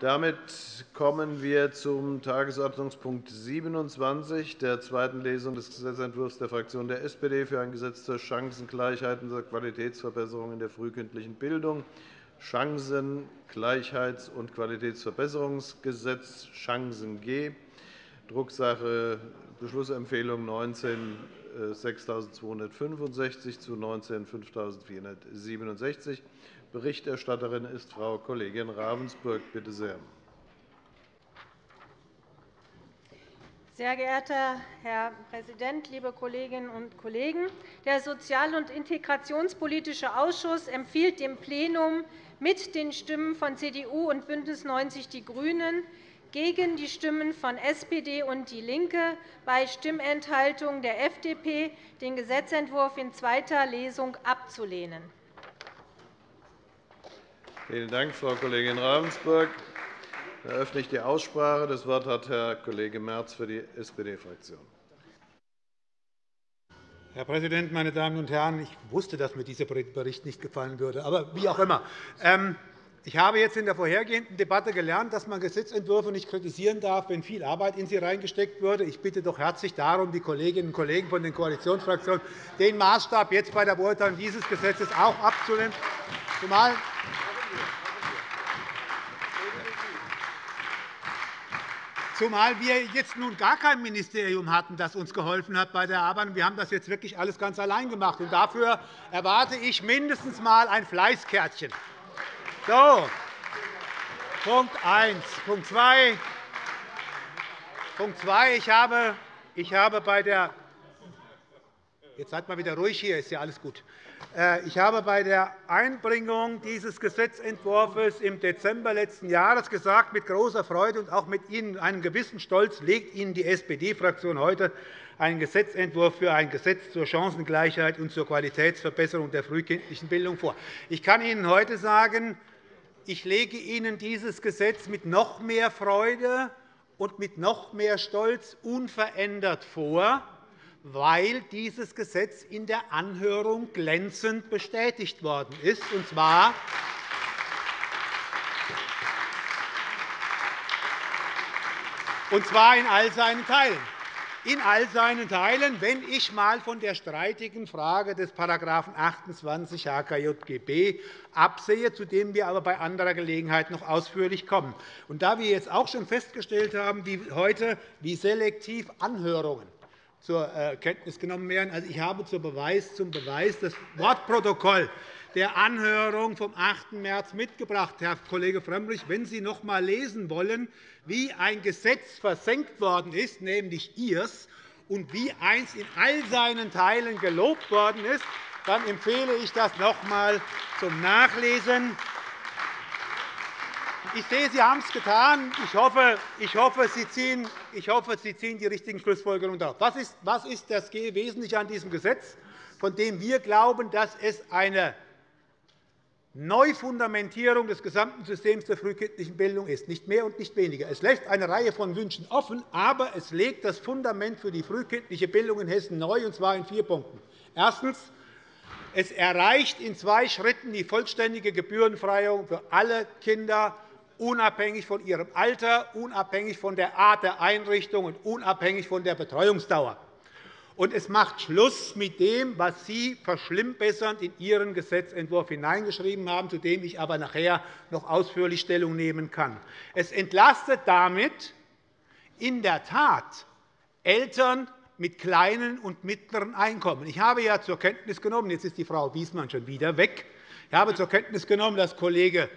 Damit kommen wir zum Tagesordnungspunkt 27, der zweiten Lesung des Gesetzentwurfs der Fraktion der SPD für ein Gesetz zur Chancengleichheit und zur Qualitätsverbesserung in der frühkindlichen Bildung, Chancengleichheits- und Qualitätsverbesserungsgesetz Chancen G, Drucksache Beschlussempfehlung 19 6265 zu 19 5467. Berichterstatterin ist Frau Kollegin Ravensburg. Bitte sehr. Sehr geehrter Herr Präsident, liebe Kolleginnen und Kollegen! Der Sozial- und Integrationspolitische Ausschuss empfiehlt dem Plenum mit den Stimmen von CDU und BÜNDNIS 90 die GRÜNEN gegen die Stimmen von SPD und DIE LINKE bei Stimmenthaltung der FDP den Gesetzentwurf in zweiter Lesung abzulehnen. Vielen Dank, Frau Kollegin Ravensburg. Dann eröffne ich die Aussprache. Das Wort hat Herr Kollege Merz für die SPD-Fraktion. Herr Präsident, meine Damen und Herren! Ich wusste, dass mir dieser Bericht nicht gefallen würde, aber wie auch immer. Ähm, ich habe jetzt in der vorhergehenden Debatte gelernt, dass man Gesetzentwürfe nicht kritisieren darf, wenn viel Arbeit in sie reingesteckt wurde. Ich bitte doch herzlich darum, die Kolleginnen und Kollegen von den Koalitionsfraktionen den Maßstab jetzt bei der Beurteilung dieses Gesetzes auch abzulehnen, zumal Zumal wir jetzt nun gar kein Ministerium hatten, das uns geholfen hat bei der Arbeit. Wir haben das jetzt wirklich alles ganz allein gemacht. Und dafür erwarte ich mindestens einmal ein Fleißkärtchen. So, Punkt 1. Punkt 2. Punkt 2. Ich habe, bei der Jetzt seid mal wieder ruhig hier, ist ja alles gut. Äh, ich habe bei der Einbringung dieses Gesetzentwurfs im Dezember letzten Jahres gesagt, mit großer Freude und auch mit Ihnen einem gewissen Stolz legt Ihnen die SPD-Fraktion heute einen Gesetzentwurf für ein Gesetz zur Chancengleichheit und zur Qualitätsverbesserung der frühkindlichen Bildung vor. Ich kann Ihnen heute sagen, ich lege Ihnen dieses Gesetz mit noch mehr Freude und mit noch mehr Stolz unverändert vor, weil dieses Gesetz in der Anhörung glänzend bestätigt worden ist, und zwar in all seinen Teilen in all seinen Teilen, wenn ich einmal von der streitigen Frage des § 28 HKJGB absehe, zu dem wir aber bei anderer Gelegenheit noch ausführlich kommen. Und da wir jetzt auch schon festgestellt haben, wie heute, wie selektiv Anhörungen zur äh, Kenntnis genommen werden. Also, ich habe zum Beweis, zum Beweis das Wortprotokoll der Anhörung vom 8. März mitgebracht, Herr Kollege Frömmrich. Wenn Sie noch einmal lesen wollen, wie ein Gesetz versenkt worden ist, nämlich Ihrs, und wie eins in all seinen Teilen gelobt worden ist, dann empfehle ich das noch einmal zum Nachlesen. Ich sehe, Sie haben es getan. Ich hoffe, ich hoffe, Sie ziehen, ich hoffe, Sie ziehen die richtigen Schlussfolgerungen daraus. Was ist, was ist das Wesentliche an diesem Gesetz, von dem wir glauben, dass es eine Neufundamentierung des gesamten Systems der frühkindlichen Bildung ist, nicht mehr und nicht weniger. Es lässt eine Reihe von Wünschen offen, aber es legt das Fundament für die frühkindliche Bildung in Hessen neu, und zwar in vier Punkten. Erstens. Es erreicht in zwei Schritten die vollständige Gebührenfreiung für alle Kinder, unabhängig von ihrem Alter, unabhängig von der Art der Einrichtung und unabhängig von der Betreuungsdauer und es macht Schluss mit dem, was Sie verschlimmbessernd in Ihren Gesetzentwurf hineingeschrieben haben, zu dem ich aber nachher noch ausführlich Stellung nehmen kann. Es entlastet damit in der Tat Eltern mit kleinen und mittleren Einkommen. Ich habe ja zur Kenntnis genommen, jetzt ist die Frau Wiesmann schon wieder weg, ich habe zur Kenntnis genommen, dass Kollege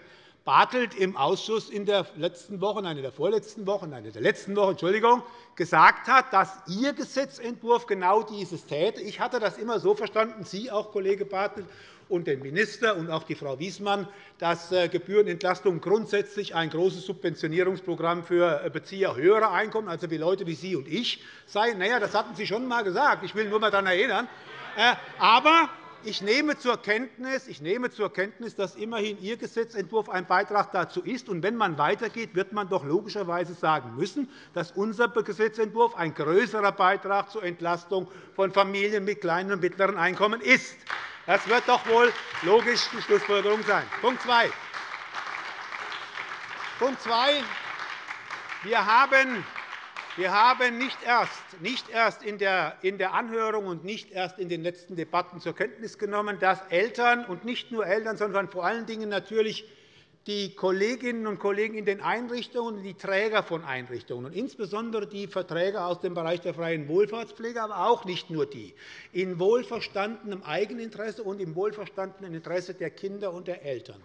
Bartelt im Ausschuss in der letzten Woche, nein, in der vorletzten Woche, nein, in der letzten Woche, Entschuldigung, gesagt hat, dass Ihr Gesetzentwurf genau dieses täte. Ich hatte das immer so verstanden, Sie auch, Kollege Bartelt, und den Minister und auch die Frau Wiesmann, dass äh, Gebührenentlastung grundsätzlich ein großes Subventionierungsprogramm für äh, Bezieher höherer Einkommen, also wie Leute wie Sie und ich, sei. Na das hatten Sie schon einmal gesagt. Ich will nur einmal daran erinnern. Äh, aber ich nehme zur Kenntnis, ich nehme zur Kenntnis, dass immerhin Ihr Gesetzentwurf ein Beitrag dazu ist. Und wenn man weitergeht, wird man doch logischerweise sagen müssen, dass unser Gesetzentwurf ein größerer Beitrag zur Entlastung von Familien mit kleinen und mittleren Einkommen ist. Das wird doch wohl logisch die Schlussfolgerung sein. Punkt 2. Punkt 2. Wir haben wir haben nicht erst, nicht erst in, der, Anhörung und nicht erst in den letzten Debatten zur Kenntnis genommen, dass Eltern und nicht nur Eltern, sondern vor allen Dingen natürlich die Kolleginnen und Kollegen in den Einrichtungen, die Träger von Einrichtungen, und insbesondere die Verträge aus dem Bereich der freien Wohlfahrtspflege, aber auch nicht nur die, in wohlverstandenem Eigeninteresse und im wohlverstandenen Interesse der Kinder und der Eltern.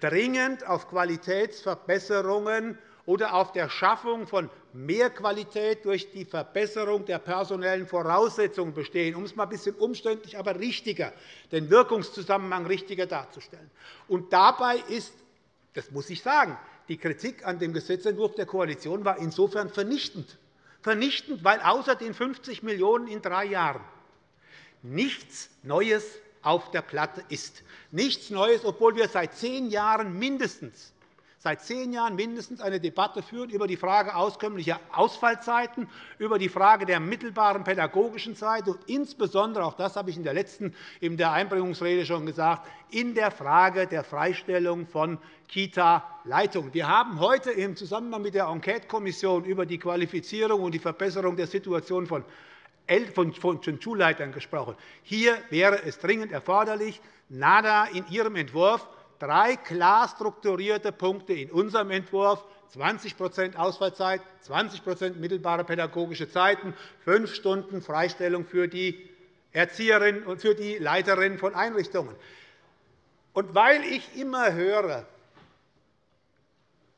Dringend auf Qualitätsverbesserungen oder auf der Schaffung von mehr Qualität durch die Verbesserung der personellen Voraussetzungen bestehen, um es einmal ein bisschen umständlich, aber richtiger, den Wirkungszusammenhang richtiger darzustellen. Und dabei ist, das muss ich sagen, die Kritik an dem Gesetzentwurf der Koalition war insofern vernichtend. Vernichtend, weil außer den 50 Millionen € in drei Jahren nichts Neues auf der Platte ist. Nichts Neues, obwohl wir seit zehn Jahren mindestens seit zehn Jahren mindestens eine Debatte führen über die Frage auskömmlicher Ausfallzeiten, über die Frage der mittelbaren pädagogischen Zeit und insbesondere, auch das habe ich in der letzten in der Einbringungsrede schon gesagt, in der Frage der Freistellung von Kita-Leitungen. Wir haben heute im Zusammenhang mit der Enquetekommission über die Qualifizierung und die Verbesserung der Situation von von Schulleitern gesprochen. Hier wäre es dringend erforderlich, NADA in Ihrem Entwurf drei klar strukturierte Punkte in unserem Entwurf 20% Ausfallzeit, 20% mittelbare pädagogische Zeiten, fünf Stunden Freistellung für die Erzieherinnen und für die Leiterinnen von Einrichtungen. Und weil ich immer höre,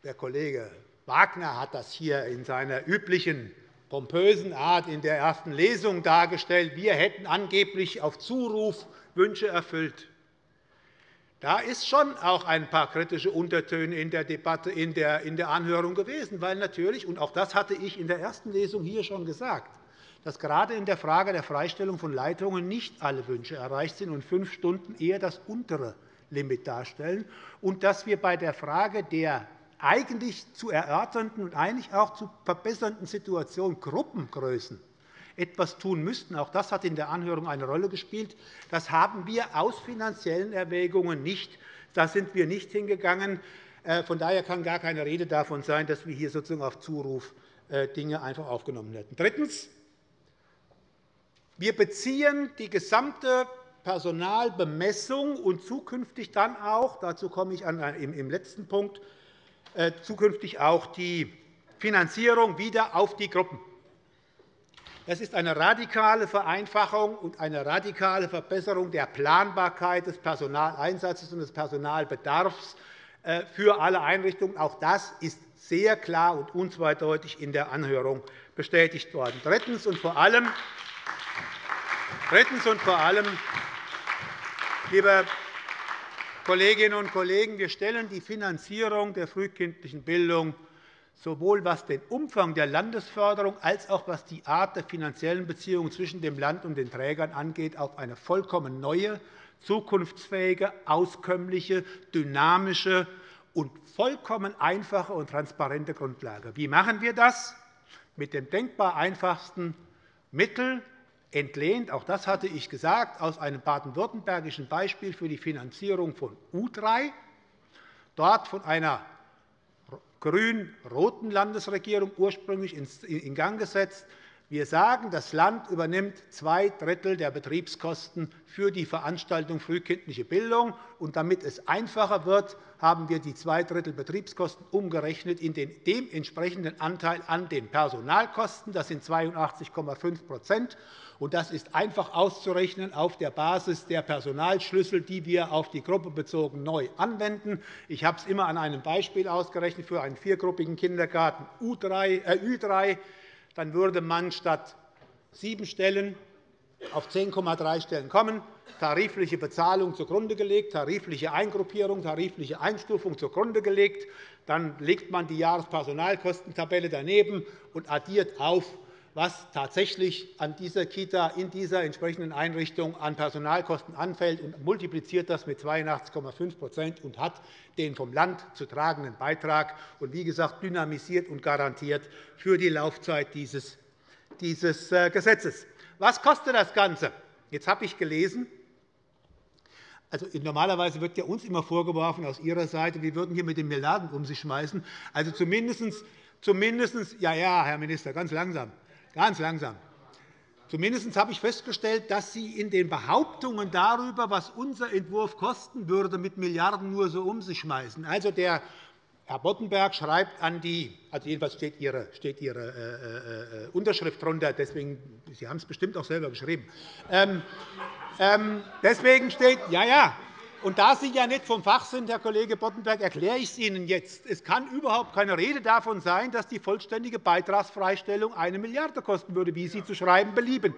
der Kollege Wagner hat das hier in seiner üblichen pompösen Art in der ersten Lesung dargestellt, wir hätten angeblich auf Zuruf Wünsche erfüllt. Da ist schon auch ein paar kritische Untertöne in der Debatte, in der, Anhörung gewesen, weil natürlich, und auch das hatte ich in der ersten Lesung hier schon gesagt, dass gerade in der Frage der Freistellung von Leitungen nicht alle Wünsche erreicht sind und fünf Stunden eher das untere Limit darstellen, und dass wir bei der Frage der eigentlich zu erörternden und eigentlich auch zu verbessernden Situation Gruppengrößen etwas tun müssten. Auch das hat in der Anhörung eine Rolle gespielt. Das haben wir aus finanziellen Erwägungen nicht. Da sind wir nicht hingegangen. Äh, von daher kann gar keine Rede davon sein, dass wir hier sozusagen auf Zuruf äh, Dinge einfach aufgenommen hätten. Drittens. Wir beziehen die gesamte Personalbemessung und zukünftig dann auch, dazu komme ich im letzten Punkt, äh, zukünftig auch die Finanzierung wieder auf die Gruppen. Das ist eine radikale Vereinfachung und eine radikale Verbesserung der Planbarkeit des Personaleinsatzes und des Personalbedarfs äh, für alle Einrichtungen. Auch das ist sehr klar und unzweideutig in der Anhörung bestätigt worden. Drittens und vor allem, Drittens und vor allem liebe Kolleginnen und Kollegen, wir stellen die Finanzierung der frühkindlichen Bildung sowohl was den Umfang der Landesförderung als auch was die Art der finanziellen Beziehungen zwischen dem Land und den Trägern angeht, auf eine vollkommen neue, zukunftsfähige, auskömmliche, dynamische und vollkommen einfache und transparente Grundlage. Wie machen wir das? Mit dem denkbar einfachsten Mittel, entlehnt, auch das hatte ich gesagt, aus einem baden-württembergischen Beispiel für die Finanzierung von U3, dort von einer grün-roten Landesregierung ursprünglich in Gang gesetzt. Wir sagen, das Land übernimmt zwei Drittel der Betriebskosten für die Veranstaltung frühkindliche Bildung. Und damit es einfacher wird, haben wir die zwei Drittel Betriebskosten umgerechnet in den dementsprechenden Anteil an den Personalkosten. Das sind 82,5% und Das ist einfach auszurechnen auf der Basis der Personalschlüssel, die wir auf die Gruppe bezogen neu anwenden. Ich habe es immer an einem Beispiel ausgerechnet für einen viergruppigen Kindergarten Ü3. Äh, Dann würde man statt sieben Stellen auf 10,3 Stellen kommen, tarifliche Bezahlung zugrunde gelegt, tarifliche Eingruppierung, tarifliche Einstufung zugrunde gelegt. Dann legt man die Jahrespersonalkostentabelle daneben und addiert auf, was tatsächlich an dieser Kita in dieser entsprechenden Einrichtung an Personalkosten anfällt, und multipliziert das mit 82,5% und hat den vom Land zu tragenden Beitrag und, wie gesagt, dynamisiert und garantiert für die Laufzeit dieses äh, Gesetzes. Was kostet das Ganze? Jetzt habe ich gelesen, also, normalerweise wird ja uns immer vorgeworfen aus Ihrer Seite, wir würden hier mit den Milliarden um sich schmeißen. Also zumindest, zumindest ja, ja, Herr Minister, ganz langsam, ganz langsam. Zumindest habe ich festgestellt, dass Sie in den Behauptungen darüber, was unser Entwurf kosten würde, mit Milliarden nur so um sich schmeißen. Also der Herr Boddenberg schreibt an die, also jedenfalls steht Ihre, steht Ihre äh, äh, Unterschrift darunter, deswegen, Sie haben es bestimmt auch selber geschrieben. Ähm, ähm, deswegen steht, ja, ja, und da Sie ja nicht vom Fach sind, Herr Kollege Boddenberg, erkläre ich es Ihnen jetzt. Es kann überhaupt keine Rede davon sein, dass die vollständige Beitragsfreistellung eine Milliarde kosten würde, wie Sie zu schreiben belieben.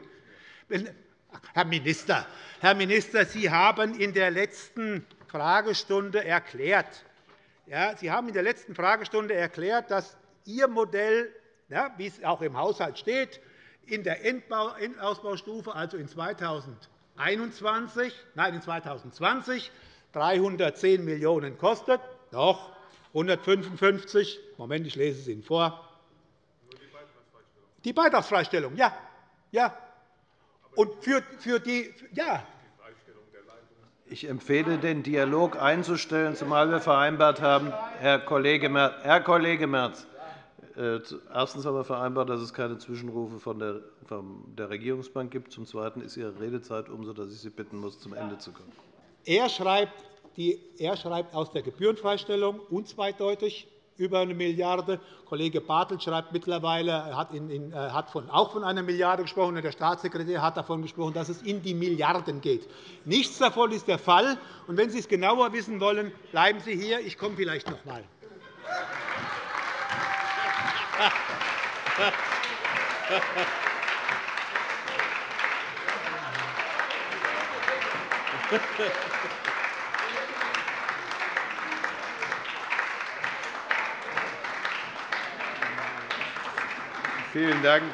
Herr Minister, Herr Minister, Sie haben in der letzten Fragestunde erklärt, ja, Sie haben in der letzten Fragestunde erklärt, dass Ihr Modell, ja, wie es auch im Haushalt steht, in der Endausbaustufe, also in 2021, nein, in 2020, 310 Millionen € kostet. Doch, 155 Moment, ich lese es Ihnen vor. Die Beitragsfreistellung, ja. ja. Und für, für die, ja, ich empfehle, den Dialog einzustellen, zumal wir vereinbart haben, Herr Kollege Merz, Herr Kollege Merz erstens haben wir vereinbart, dass es keine Zwischenrufe von der, von der Regierungsbank gibt. Zum Zweiten ist Ihre Redezeit um, sodass ich Sie bitten muss, zum Ende zu kommen. Er schreibt, die, er schreibt aus der Gebührenfreistellung unzweideutig über eine Milliarde. Kollege Bartelt schreibt mittlerweile, er hat, in, äh, hat von, auch von einer Milliarde gesprochen, und der Staatssekretär hat davon gesprochen, dass es in die Milliarden geht. Nichts davon ist der Fall. Und wenn Sie es genauer wissen wollen, bleiben Sie hier. Ich komme vielleicht noch einmal. Vielen Dank.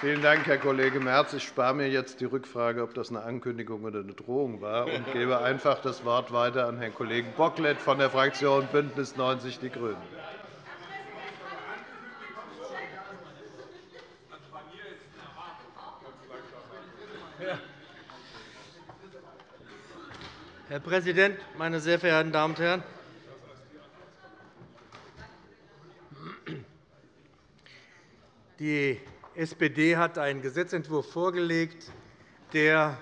Vielen Dank, Herr Kollege Merz. Ich spare mir jetzt die Rückfrage, ob das eine Ankündigung oder eine Drohung war, und gebe einfach das Wort weiter an Herrn Kollegen Bocklet von der Fraktion BÜNDNIS 90 die GRÜNEN. Präsident, meine sehr verehrten Damen und Herren! Die SPD hat einen Gesetzentwurf vorgelegt, der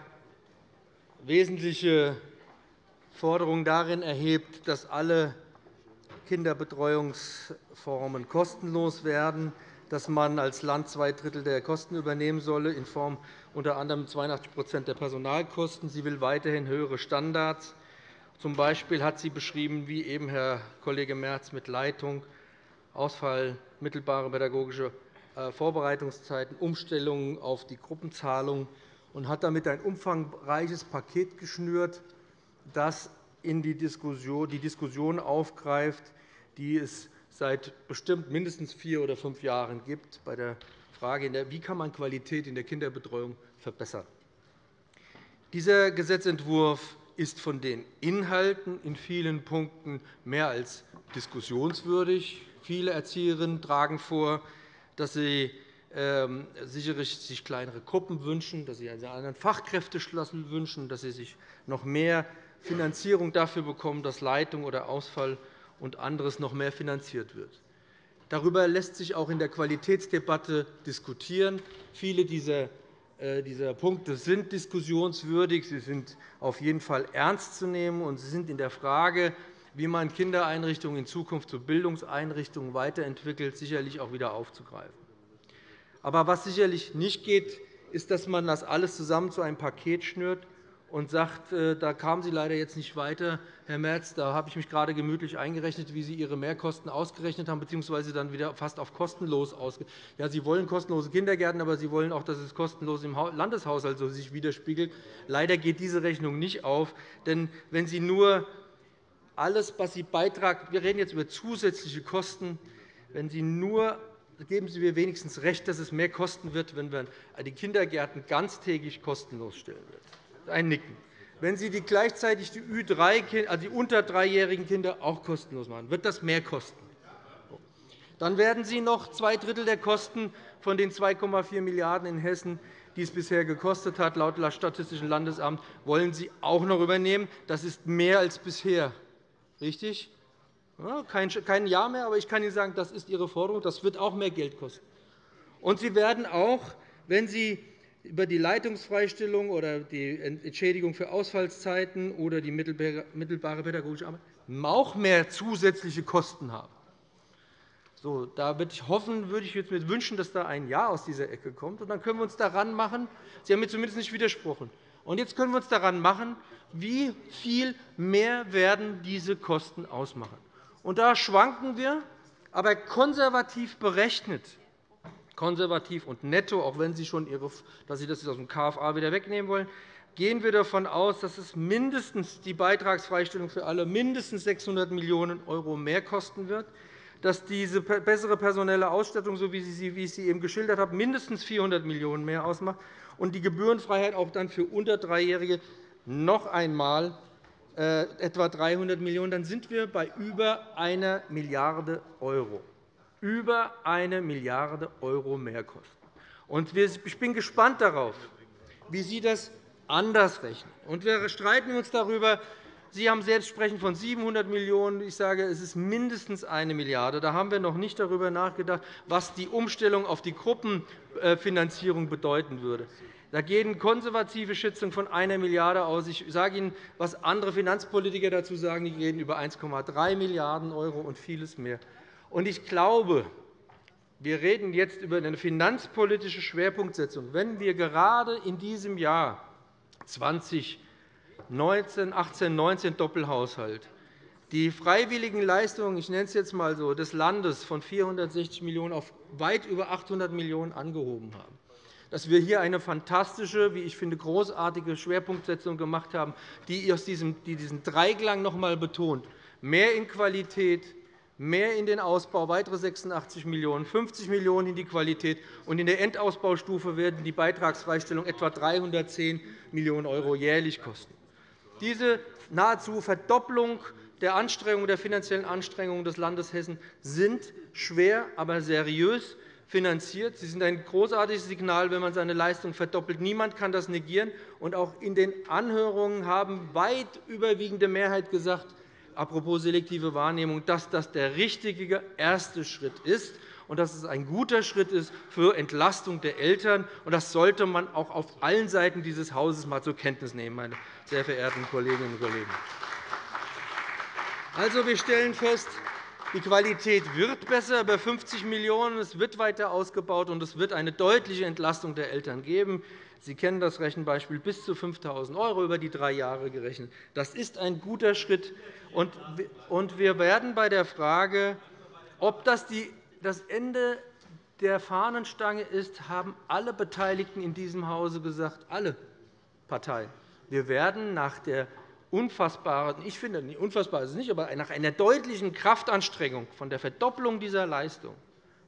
wesentliche Forderungen darin erhebt, dass alle Kinderbetreuungsformen kostenlos werden, dass man als Land zwei Drittel der Kosten übernehmen solle, in Form unter anderem 82% der Personalkosten. Sie will weiterhin höhere Standards. Zum Beispiel hat sie beschrieben, wie eben Herr Kollege Merz mit Leitung, Ausfall, mittelbare pädagogische äh, Vorbereitungszeiten, Umstellungen auf die Gruppenzahlung und hat damit ein umfangreiches Paket geschnürt, das in die Diskussion, die Diskussion aufgreift, die es seit bestimmt mindestens vier oder fünf Jahren gibt, bei der Frage, wie kann man Qualität in der Kinderbetreuung verbessern. Dieser Gesetzentwurf ist von den Inhalten in vielen Punkten mehr als diskussionswürdig. Viele Erzieherinnen tragen vor, dass sie ähm, sicherlich sich kleinere Gruppen wünschen, dass sie einen anderen Fachkräfteschlüssel wünschen, dass sie sich noch mehr Finanzierung dafür bekommen, dass Leitung oder Ausfall und anderes noch mehr finanziert wird. Darüber lässt sich auch in der Qualitätsdebatte diskutieren. Viele dieser äh, dieser Punkte sind diskussionswürdig. Sie sind auf jeden Fall ernst zu nehmen, und sie sind in der Frage, wie man Kindereinrichtungen in Zukunft zu Bildungseinrichtungen weiterentwickelt, sicherlich auch wieder aufzugreifen. Aber was sicherlich nicht geht, ist, dass man das alles zusammen zu einem Paket schnürt und sagt, äh, da kamen Sie leider jetzt nicht weiter, Herr Merz, da habe ich mich gerade gemütlich eingerechnet, wie Sie Ihre Mehrkosten ausgerechnet haben, bzw. dann wieder fast auf kostenlos ausgerechnet Ja, Sie wollen kostenlose Kindergärten, aber Sie wollen auch, dass es kostenlos im Landeshaushalt so sich widerspiegelt. Leider geht diese Rechnung nicht auf. Denn wenn Sie nur alles, was Sie beitragen, wir reden jetzt über zusätzliche Kosten, wenn Sie nur geben Sie mir wenigstens recht, dass es mehr kosten wird, wenn man die Kindergärten ganztägig kostenlos stellen wird. Ein Nicken. Wenn Sie die gleichzeitig die, Ü3, also die unter dreijährigen Kinder auch kostenlos machen, wird das mehr kosten. Dann werden Sie noch zwei Drittel der Kosten von den 2,4 Milliarden € in Hessen die es bisher gekostet hat, laut Statistischen Landesamt, wollen Sie auch noch übernehmen. Das ist mehr als bisher. Richtig? kein Jahr mehr, aber ich kann Ihnen sagen, das ist Ihre Forderung. Das wird auch mehr Geld kosten. Und Sie werden auch, wenn Sie über die Leitungsfreistellung oder die Entschädigung für Ausfallszeiten oder die mittelbare pädagogische Arbeit auch mehr zusätzliche Kosten haben. So, da würde ich hoffen, würde ich mir wünschen, dass da ein Ja aus dieser Ecke kommt. Und dann können wir uns daran machen. Sie haben mir zumindest nicht widersprochen. Und jetzt können wir uns daran machen, wie viel mehr werden diese Kosten ausmachen. Und da schwanken wir, aber konservativ berechnet, konservativ und netto, auch wenn Sie schon Ihre, dass Sie das aus dem KFA wieder wegnehmen wollen, gehen wir davon aus, dass es mindestens die Beitragsfreistellung für alle mindestens 600 Millionen € mehr kosten wird, dass diese bessere personelle Ausstattung, so wie ich sie eben geschildert habe, mindestens 400 Millionen € mehr ausmacht und die Gebührenfreiheit auch dann für unter Dreijährige noch einmal äh, etwa 300 Millionen €, dann sind wir bei über 1 Milliarde €. Über 1 Milliarde € Mehrkosten. Ich bin gespannt darauf, wie Sie das anders rechnen. wir streiten uns darüber, Sie haben selbst sprechen von 700 Millionen €. Ich sage, es ist mindestens 1 Milliarde €. Da haben wir noch nicht darüber nachgedacht, was die Umstellung auf die Gruppenfinanzierung bedeuten würde. Da gehen konservative Schätzungen von 1 Milliarde € aus. Ich sage Ihnen, was andere Finanzpolitiker dazu sagen. Die reden über 1,3 Milliarden € und vieles mehr. Ich glaube, wir reden jetzt über eine finanzpolitische Schwerpunktsetzung. Wenn wir gerade in diesem Jahr 2019, 18, 19 Doppelhaushalt die freiwilligen Leistungen ich nenne es jetzt einmal so, des Landes von 460 Millionen € auf weit über 800 Millionen € angehoben haben, dass wir hier eine fantastische, wie ich finde, großartige Schwerpunktsetzung gemacht haben, die diesen Dreiklang noch einmal betont, mehr in Qualität, mehr in den Ausbau, weitere 86 Millionen €, 50 Millionen € in die Qualität. Und in der Endausbaustufe werden die Beitragsfreistellung etwa 310 Millionen € jährlich kosten. Diese nahezu Verdopplung der, Anstrengungen, der finanziellen Anstrengungen des Landes Hessen sind schwer, aber seriös finanziert. Sie sind ein großartiges Signal, wenn man seine Leistung verdoppelt. Niemand kann das negieren. Und auch in den Anhörungen haben weit überwiegende Mehrheit gesagt, apropos selektive Wahrnehmung, dass das der richtige erste Schritt ist und dass es ein guter Schritt ist für Entlastung der Eltern. Das sollte man auch auf allen Seiten dieses Hauses einmal zur Kenntnis nehmen, meine sehr verehrten Kolleginnen und Kollegen. Also, wir stellen fest, die Qualität wird besser, über 50 Millionen €. Es wird weiter ausgebaut, und es wird eine deutliche Entlastung der Eltern geben. Sie kennen das Rechenbeispiel bis zu 5.000 € über die drei Jahre gerechnet. Das ist ein guter Schritt. Und wir werden bei der Frage, ob das das Ende der Fahnenstange ist, haben alle Beteiligten in diesem Hause gesagt, alle Parteien. Wir werden nach der unfassbaren, ich finde, unfassbar ist es nicht, aber nach einer deutlichen Kraftanstrengung von der Verdopplung dieser Leistung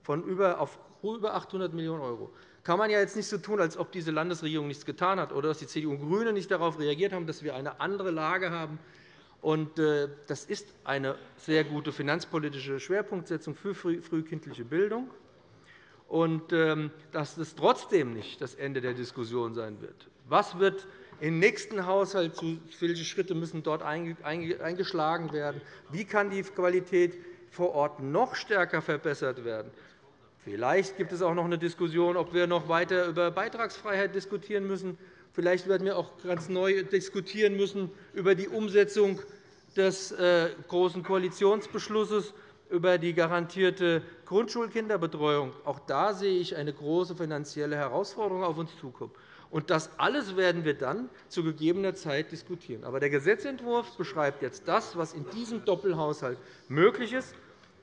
von über, auf über 800 Millionen € kann man ja jetzt nicht so tun, als ob diese Landesregierung nichts getan hat oder dass die CDU und GRÜNE nicht darauf reagiert haben, dass wir eine andere Lage haben. Äh, das ist eine sehr gute finanzpolitische Schwerpunktsetzung für frühkindliche Bildung und ähm, dass es trotzdem nicht das Ende der Diskussion sein wird. Was wird im nächsten Haushalt, welche Schritte müssen dort eingeschlagen werden? Wie kann die Qualität vor Ort noch stärker verbessert werden? Vielleicht gibt es auch noch eine Diskussion, ob wir noch weiter über Beitragsfreiheit diskutieren müssen. Vielleicht werden wir auch ganz neu diskutieren müssen über die Umsetzung des äh, Großen Koalitionsbeschlusses über die garantierte Grundschulkinderbetreuung. Auch da sehe ich eine große finanzielle Herausforderung auf uns zukommen. Und das alles werden wir dann zu gegebener Zeit diskutieren. Aber der Gesetzentwurf beschreibt jetzt das, was in diesem Doppelhaushalt möglich ist.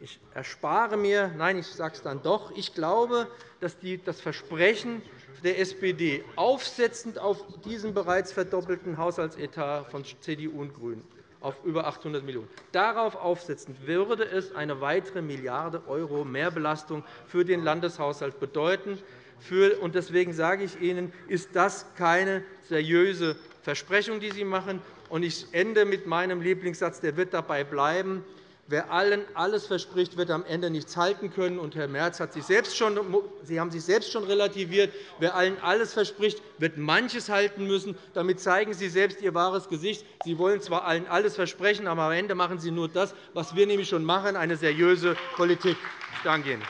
Ich erspare mir, nein, ich sage es dann doch, ich glaube, dass das Versprechen der SPD aufsetzend auf diesen bereits verdoppelten Haushaltsetat von CDU und GRÜNEN auf über 800 Millionen €. Darauf aufsetzend würde es eine weitere Milliarde € Mehrbelastung für den Landeshaushalt bedeuten. Deswegen sage ich Ihnen, ist das keine seriöse Versprechung, die Sie machen. Ich ende mit meinem Lieblingssatz, der wird dabei bleiben. Wer allen alles verspricht, wird am Ende nichts halten können. Und Herr Merz hat sich selbst schon, Sie haben sich selbst schon relativiert. Wer allen alles verspricht, wird manches halten müssen. Damit zeigen Sie selbst Ihr wahres Gesicht. Sie wollen zwar allen alles versprechen, aber am Ende machen Sie nur das, was wir nämlich schon machen, eine seriöse Politik. Ich danke Ihnen.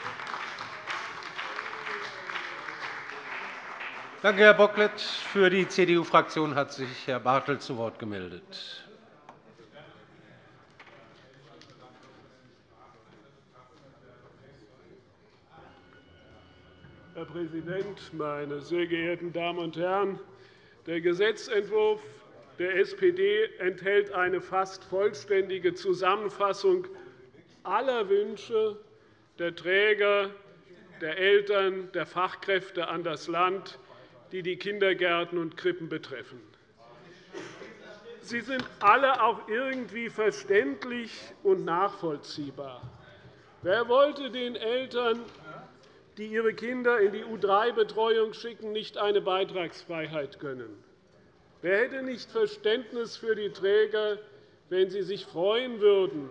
Danke, Herr Bocklet. Für die CDU-Fraktion hat sich Herr Bartelt zu Wort gemeldet. Herr Präsident, meine sehr geehrten Damen und Herren! Der Gesetzentwurf der SPD enthält eine fast vollständige Zusammenfassung aller Wünsche der Träger, der Eltern, der Fachkräfte an das Land, die die Kindergärten und Krippen betreffen. Sie sind alle auch irgendwie verständlich und nachvollziehbar. Wer wollte den Eltern die ihre Kinder in die U3-Betreuung schicken, nicht eine Beitragsfreiheit gönnen? Wer hätte nicht Verständnis für die Träger, wenn sie sich freuen würden,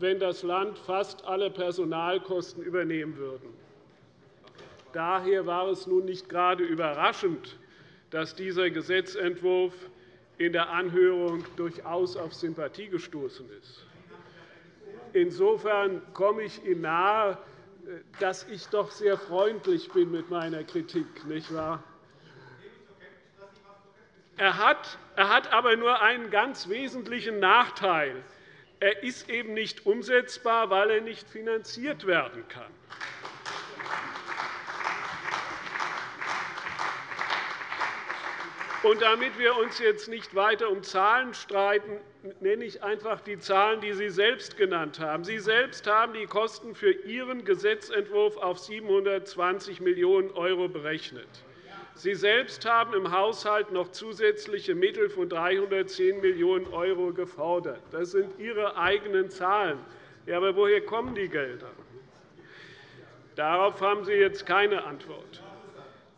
wenn das Land fast alle Personalkosten übernehmen würde? Daher war es nun nicht gerade überraschend, dass dieser Gesetzentwurf in der Anhörung durchaus auf Sympathie gestoßen ist. Insofern komme ich Ihnen nahe, dass ich doch sehr freundlich bin mit meiner Kritik, nicht wahr? Er hat, er hat aber nur einen ganz wesentlichen Nachteil. Er ist eben nicht umsetzbar, weil er nicht finanziert werden kann. Und damit wir uns jetzt nicht weiter um Zahlen streiten, nenne ich einfach die Zahlen, die Sie selbst genannt haben. Sie selbst haben die Kosten für Ihren Gesetzentwurf auf 720 Millionen € berechnet. Sie selbst haben im Haushalt noch zusätzliche Mittel von 310 Millionen € gefordert. Das sind Ihre eigenen Zahlen. Ja, aber woher kommen die Gelder? Darauf haben Sie jetzt keine Antwort.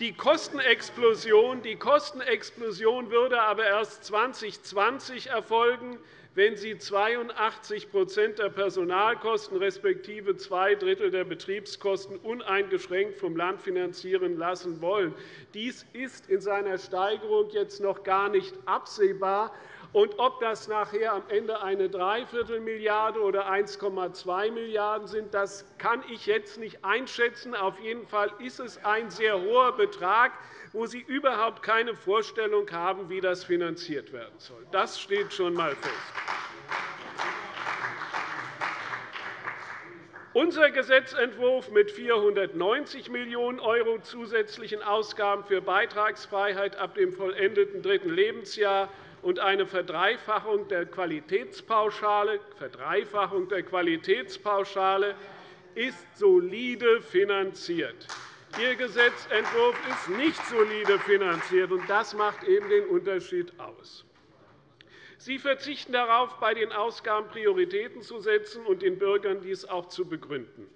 Die Kostenexplosion, die Kostenexplosion würde aber erst 2020 erfolgen, wenn Sie 82% der Personalkosten respektive zwei Drittel der Betriebskosten uneingeschränkt vom Land finanzieren lassen wollen. Dies ist in seiner Steigerung jetzt noch gar nicht absehbar. Und ob das nachher am Ende eine Dreiviertelmilliarde oder 1,2 Milliarden € sind, das kann ich jetzt nicht einschätzen. Auf jeden Fall ist es ein sehr hoher Betrag, wo Sie überhaupt keine Vorstellung haben, wie das finanziert werden soll. Das steht schon einmal fest. Unser Gesetzentwurf mit 490 Millionen € zusätzlichen Ausgaben für Beitragsfreiheit ab dem vollendeten dritten Lebensjahr und eine Verdreifachung der Qualitätspauschale, Verdreifachung der Qualitätspauschale ist solide finanziert. Ihr Gesetzentwurf ist nicht solide finanziert, und das macht eben den Unterschied aus. Sie verzichten darauf, bei den Ausgaben Prioritäten zu setzen und den Bürgern dies auch zu begründen.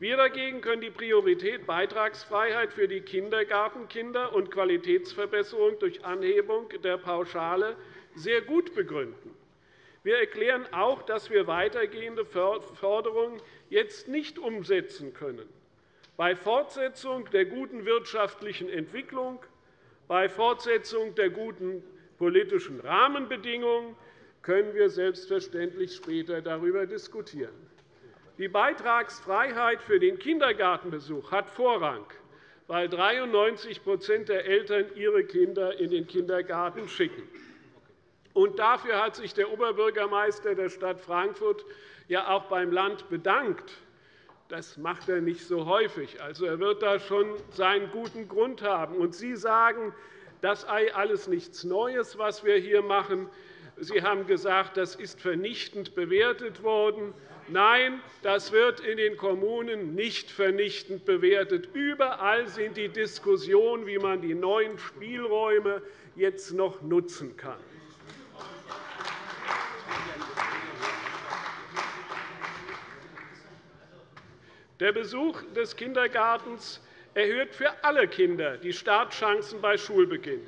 Wir dagegen können die Priorität Beitragsfreiheit für die Kindergartenkinder und Qualitätsverbesserung durch Anhebung der Pauschale sehr gut begründen. Wir erklären auch, dass wir weitergehende Forderungen jetzt nicht umsetzen können. Bei Fortsetzung der guten wirtschaftlichen Entwicklung, bei Fortsetzung der guten politischen Rahmenbedingungen können wir selbstverständlich später darüber diskutieren. Die Beitragsfreiheit für den Kindergartenbesuch hat Vorrang, weil 93% der Eltern ihre Kinder in den Kindergarten schicken. Und dafür hat sich der Oberbürgermeister der Stadt Frankfurt ja auch beim Land bedankt. Das macht er nicht so häufig. Also, er wird da schon seinen guten Grund haben. Und Sie sagen, das sei alles nichts Neues, was wir hier machen. Sie haben gesagt, das ist vernichtend bewertet worden. Nein, das wird in den Kommunen nicht vernichtend bewertet. Überall sind die Diskussionen, wie man die neuen Spielräume jetzt noch nutzen kann. Der Besuch des Kindergartens erhöht für alle Kinder die Startchancen bei Schulbeginn.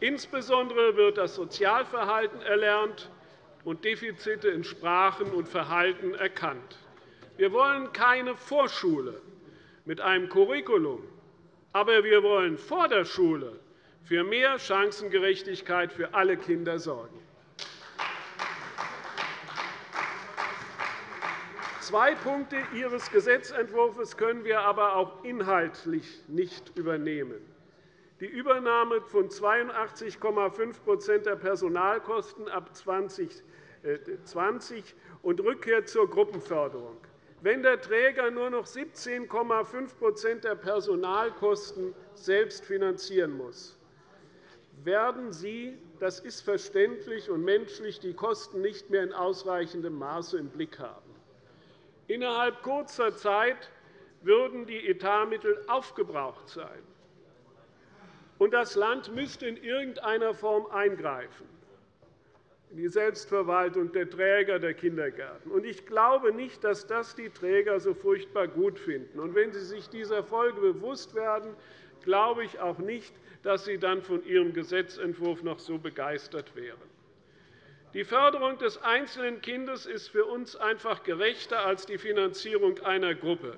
Insbesondere wird das Sozialverhalten erlernt, und Defizite in Sprachen und Verhalten erkannt. Wir wollen keine Vorschule mit einem Curriculum, aber wir wollen vor der Schule für mehr Chancengerechtigkeit für alle Kinder sorgen. Zwei Punkte Ihres Gesetzentwurfs können wir aber auch inhaltlich nicht übernehmen. Die Übernahme von 82,5% der Personalkosten ab 2020 und Rückkehr zur Gruppenförderung. Wenn der Träger nur noch 17,5% der Personalkosten selbst finanzieren muss, werden Sie, das ist verständlich und menschlich, die Kosten nicht mehr in ausreichendem Maße im Blick haben. Innerhalb kurzer Zeit würden die Etatmittel aufgebraucht sein und das Land müsste in irgendeiner Form eingreifen in die Selbstverwaltung der Träger der Kindergärten. Ich glaube nicht, dass das die Träger so furchtbar gut finden. Und wenn Sie sich dieser Folge bewusst werden, glaube ich auch nicht, dass Sie dann von Ihrem Gesetzentwurf noch so begeistert wären. Die Förderung des einzelnen Kindes ist für uns einfach gerechter als die Finanzierung einer Gruppe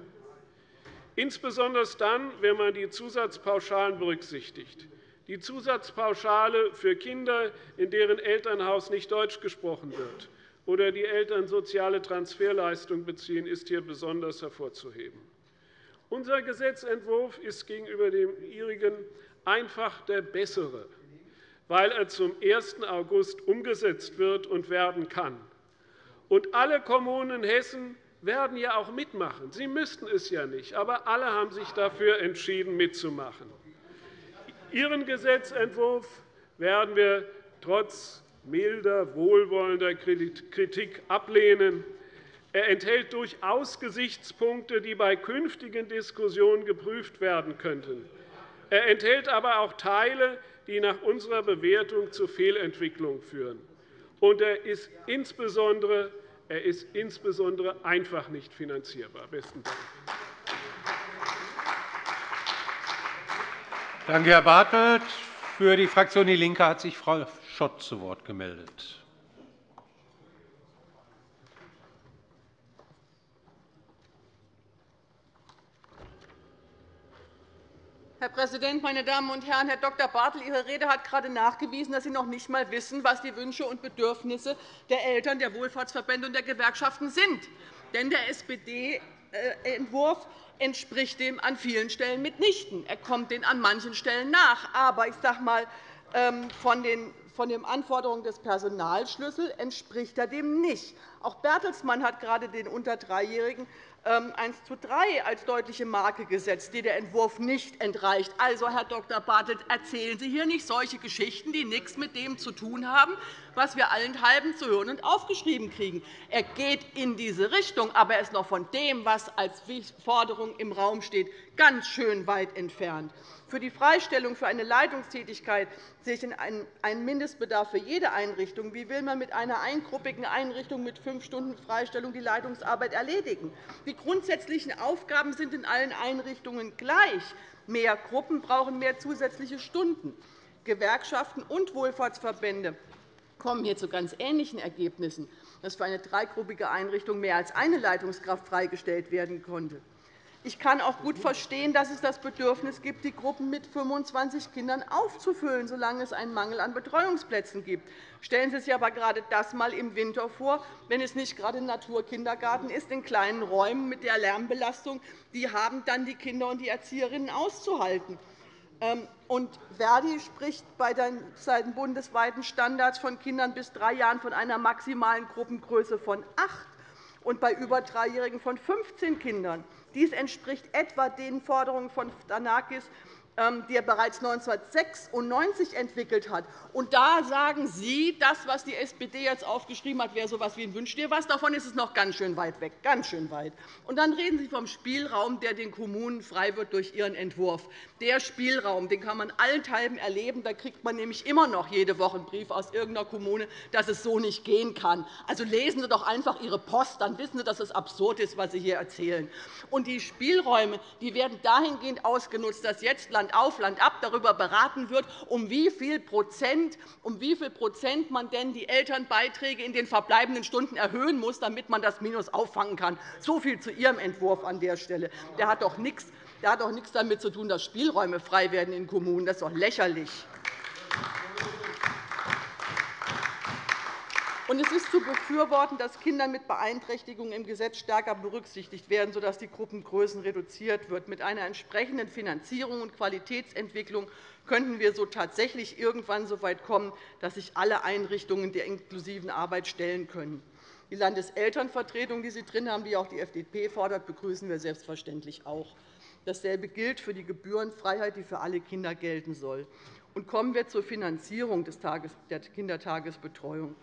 insbesondere dann, wenn man die Zusatzpauschalen berücksichtigt. Die Zusatzpauschale für Kinder, in deren Elternhaus nicht Deutsch gesprochen wird oder die Eltern soziale Transferleistungen beziehen, ist hier besonders hervorzuheben. Unser Gesetzentwurf ist gegenüber dem Ihrigen einfach der bessere, weil er zum 1. August umgesetzt wird und werden kann. Und alle Kommunen in Hessen werden ja auch mitmachen. Sie müssten es ja nicht, aber alle haben sich dafür entschieden, mitzumachen. Ihren Gesetzentwurf werden wir trotz milder, wohlwollender Kritik ablehnen. Er enthält durchaus Gesichtspunkte, die bei künftigen Diskussionen geprüft werden könnten. Er enthält aber auch Teile, die nach unserer Bewertung zu Fehlentwicklungen führen. Und er ist insbesondere er ist insbesondere einfach nicht finanzierbar. – Besten Dank. Danke, Herr Bartelt. Für die Fraktion DIE LINKE hat sich Frau Schott zu Wort gemeldet. Präsident, meine Damen und Herren! Herr Dr. Bartel, Ihre Rede hat gerade nachgewiesen, dass Sie noch nicht einmal wissen, was die Wünsche und Bedürfnisse der Eltern, der Wohlfahrtsverbände und der Gewerkschaften sind. Denn der SPD-Entwurf entspricht dem an vielen Stellen mitnichten. Er kommt den an manchen Stellen nach. Aber ich sage mal, ähm, von den von den Anforderungen des Personalschlüssels entspricht er dem nicht. Auch Bertelsmann hat gerade den unter Dreijährigen 1 ähm, zu 3 als deutliche Marke gesetzt, die der Entwurf nicht entreicht. Also, Herr Dr. Bartelt, erzählen Sie hier nicht solche Geschichten, die nichts mit dem zu tun haben, was wir allenthalben zu hören und aufgeschrieben kriegen. Er geht in diese Richtung, aber er ist noch von dem, was als Forderung im Raum steht, ganz schön weit entfernt. Für die Freistellung für eine Leitungstätigkeit sehe ich einen Mindestbedarf für jede Einrichtung. Wie will man mit einer eingruppigen Einrichtung mit fünf Stunden Freistellung die Leitungsarbeit erledigen? Die grundsätzlichen Aufgaben sind in allen Einrichtungen gleich. Mehr Gruppen brauchen mehr zusätzliche Stunden. Gewerkschaften und Wohlfahrtsverbände kommen hier zu ganz ähnlichen Ergebnissen, dass für eine dreigruppige Einrichtung mehr als eine Leitungskraft freigestellt werden konnte. Ich kann auch gut verstehen, dass es das Bedürfnis gibt, die Gruppen mit 25 Kindern aufzufüllen, solange es einen Mangel an Betreuungsplätzen gibt. Stellen Sie sich aber gerade das einmal im Winter vor, wenn es nicht gerade ein Naturkindergarten ist, in kleinen Räumen mit der Lärmbelastung. Die haben dann die Kinder und die Erzieherinnen auszuhalten. Ähm, und Verdi spricht bei den bundesweiten Standards von Kindern bis drei Jahren von einer maximalen Gruppengröße von acht und bei über Dreijährigen von 15 Kindern. Dies entspricht etwa den Forderungen von Danakis, die er bereits 1996 entwickelt hat. Und da sagen Sie, das, was die SPD jetzt aufgeschrieben hat, wäre so etwas wie ein Wünsch dir was. Davon ist es noch ganz schön weit weg. Ganz schön weit. Und dann reden Sie vom Spielraum, der den Kommunen frei wird durch Ihren Entwurf. Der Spielraum den kann man allenthalben erleben. Da kriegt man nämlich immer noch jede Woche einen Brief aus irgendeiner Kommune, dass es so nicht gehen kann. Also lesen Sie doch einfach Ihre Post, dann wissen Sie, dass es absurd ist, was Sie hier erzählen. Und die Spielräume die werden dahingehend ausgenutzt, dass jetzt Land Land auf, Land ab darüber beraten wird, um wie viel Prozent, um wie viel Prozent man denn die Elternbeiträge in den verbleibenden Stunden erhöhen muss, damit man das Minus auffangen kann. So viel zu Ihrem Entwurf an der Stelle. Der hat doch nichts der hat doch nichts damit zu tun, dass Spielräume frei werden in Kommunen. Das ist doch lächerlich. Und es ist zu befürworten, dass Kinder mit Beeinträchtigungen im Gesetz stärker berücksichtigt werden, sodass die Gruppengrößen reduziert wird. Mit einer entsprechenden Finanzierung und Qualitätsentwicklung könnten wir so tatsächlich irgendwann so weit kommen, dass sich alle Einrichtungen der inklusiven Arbeit stellen können. Die Landeselternvertretung, die Sie drin haben, die auch die FDP fordert, begrüßen wir selbstverständlich auch. Dasselbe gilt für die Gebührenfreiheit, die für alle Kinder gelten soll. Und kommen wir zur Finanzierung der Kindertagesbetreuung.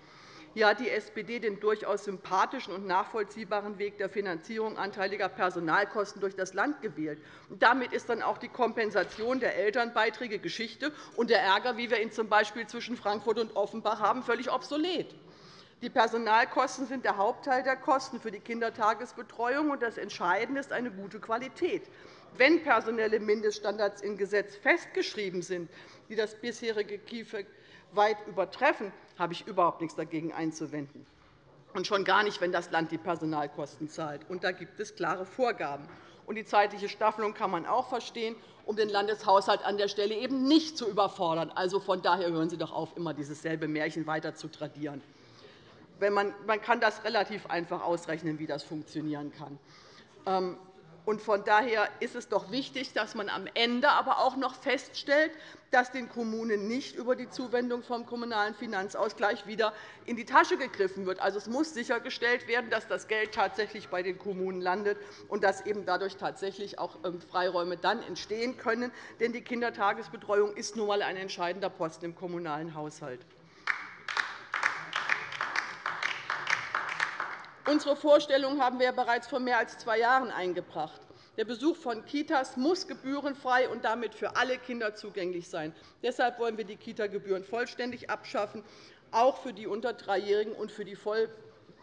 Hier hat die SPD den durchaus sympathischen und nachvollziehbaren Weg der Finanzierung anteiliger Personalkosten durch das Land gewählt. damit ist dann auch die Kompensation der Elternbeiträge Geschichte und der Ärger, wie wir ihn z. B. zwischen Frankfurt und Offenbach haben, völlig obsolet. Die Personalkosten sind der Hauptteil der Kosten für die Kindertagesbetreuung. und Das Entscheidende ist eine gute Qualität. Wenn personelle Mindeststandards im Gesetz festgeschrieben sind, die das bisherige KIfE weit übertreffen, habe ich überhaupt nichts dagegen einzuwenden. Und schon gar nicht, wenn das Land die Personalkosten zahlt. Und da gibt es klare Vorgaben. Und die zeitliche Staffelung kann man auch verstehen, um den Landeshaushalt an der Stelle eben nicht zu überfordern. Also von daher hören Sie doch auf, immer dieses selbe Märchen weiter zu tradieren. Man kann das relativ einfach ausrechnen, wie das funktionieren kann. Von daher ist es doch wichtig, dass man am Ende aber auch noch feststellt, dass den Kommunen nicht über die Zuwendung vom Kommunalen Finanzausgleich wieder in die Tasche gegriffen wird. Also, es muss sichergestellt werden, dass das Geld tatsächlich bei den Kommunen landet und dass eben dadurch tatsächlich auch ähm, Freiräume dann entstehen können. Denn die Kindertagesbetreuung ist nun einmal ein entscheidender Posten im kommunalen Haushalt. Unsere Vorstellung haben wir bereits vor mehr als zwei Jahren eingebracht. Der Besuch von Kitas muss gebührenfrei und damit für alle Kinder zugänglich sein. Deshalb wollen wir die Kita-Gebühren vollständig abschaffen, auch für die unter Dreijährigen und für die voll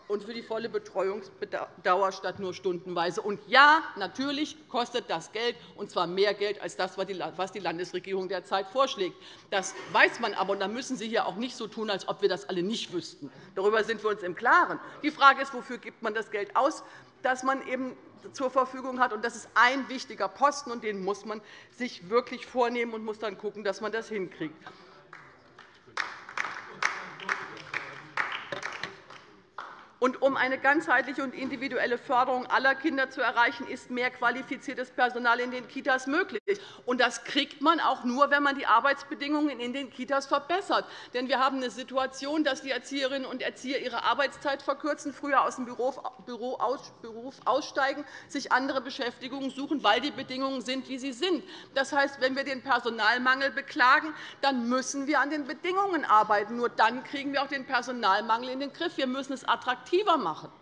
und für die volle Betreuungsdauer statt nur stundenweise. Und ja, natürlich kostet das Geld, und zwar mehr Geld als das, was die Landesregierung derzeit vorschlägt. Das weiß man aber, und da müssen Sie hier auch nicht so tun, als ob wir das alle nicht wüssten. Darüber sind wir uns im Klaren. Die Frage ist, wofür gibt man das Geld aus, das man eben zur Verfügung hat. Das ist ein wichtiger Posten, und den muss man sich wirklich vornehmen und muss dann schauen, dass man das hinkriegt. Und um eine ganzheitliche und individuelle Förderung aller Kinder zu erreichen, ist mehr qualifiziertes Personal in den Kitas möglich. Und das kriegt man auch nur, wenn man die Arbeitsbedingungen in den Kitas verbessert. Denn wir haben eine Situation, dass die Erzieherinnen und Erzieher ihre Arbeitszeit verkürzen, früher aus dem Beruf aussteigen, sich andere Beschäftigungen suchen, weil die Bedingungen sind, wie sie sind. Das heißt, wenn wir den Personalmangel beklagen, dann müssen wir an den Bedingungen arbeiten. Nur dann kriegen wir auch den Personalmangel in den Griff. Wir müssen es attraktiv attraktiver machen.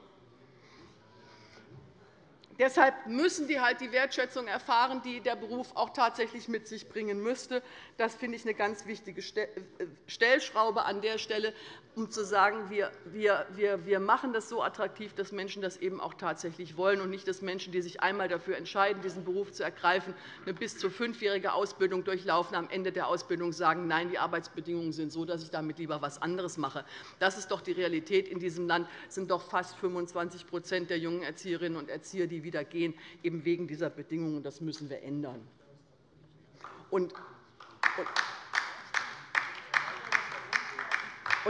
Deshalb müssen die halt die Wertschätzung erfahren, die der Beruf auch tatsächlich mit sich bringen müsste. Das finde ich eine ganz wichtige äh, Stellschraube an der Stelle um zu sagen, wir, machen das so attraktiv, dass Menschen das eben auch tatsächlich wollen, und nicht, dass Menschen, die sich einmal dafür entscheiden, diesen Beruf zu ergreifen, eine bis zu fünfjährige Ausbildung durchlaufen, am Ende der Ausbildung sagen, nein, die Arbeitsbedingungen sind so, dass ich damit lieber etwas anderes mache. Das ist doch die Realität in diesem Land. Es sind doch fast 25% der jungen Erzieherinnen und Erzieher, die wieder gehen, eben wegen dieser Bedingungen. Das müssen wir ändern. Und und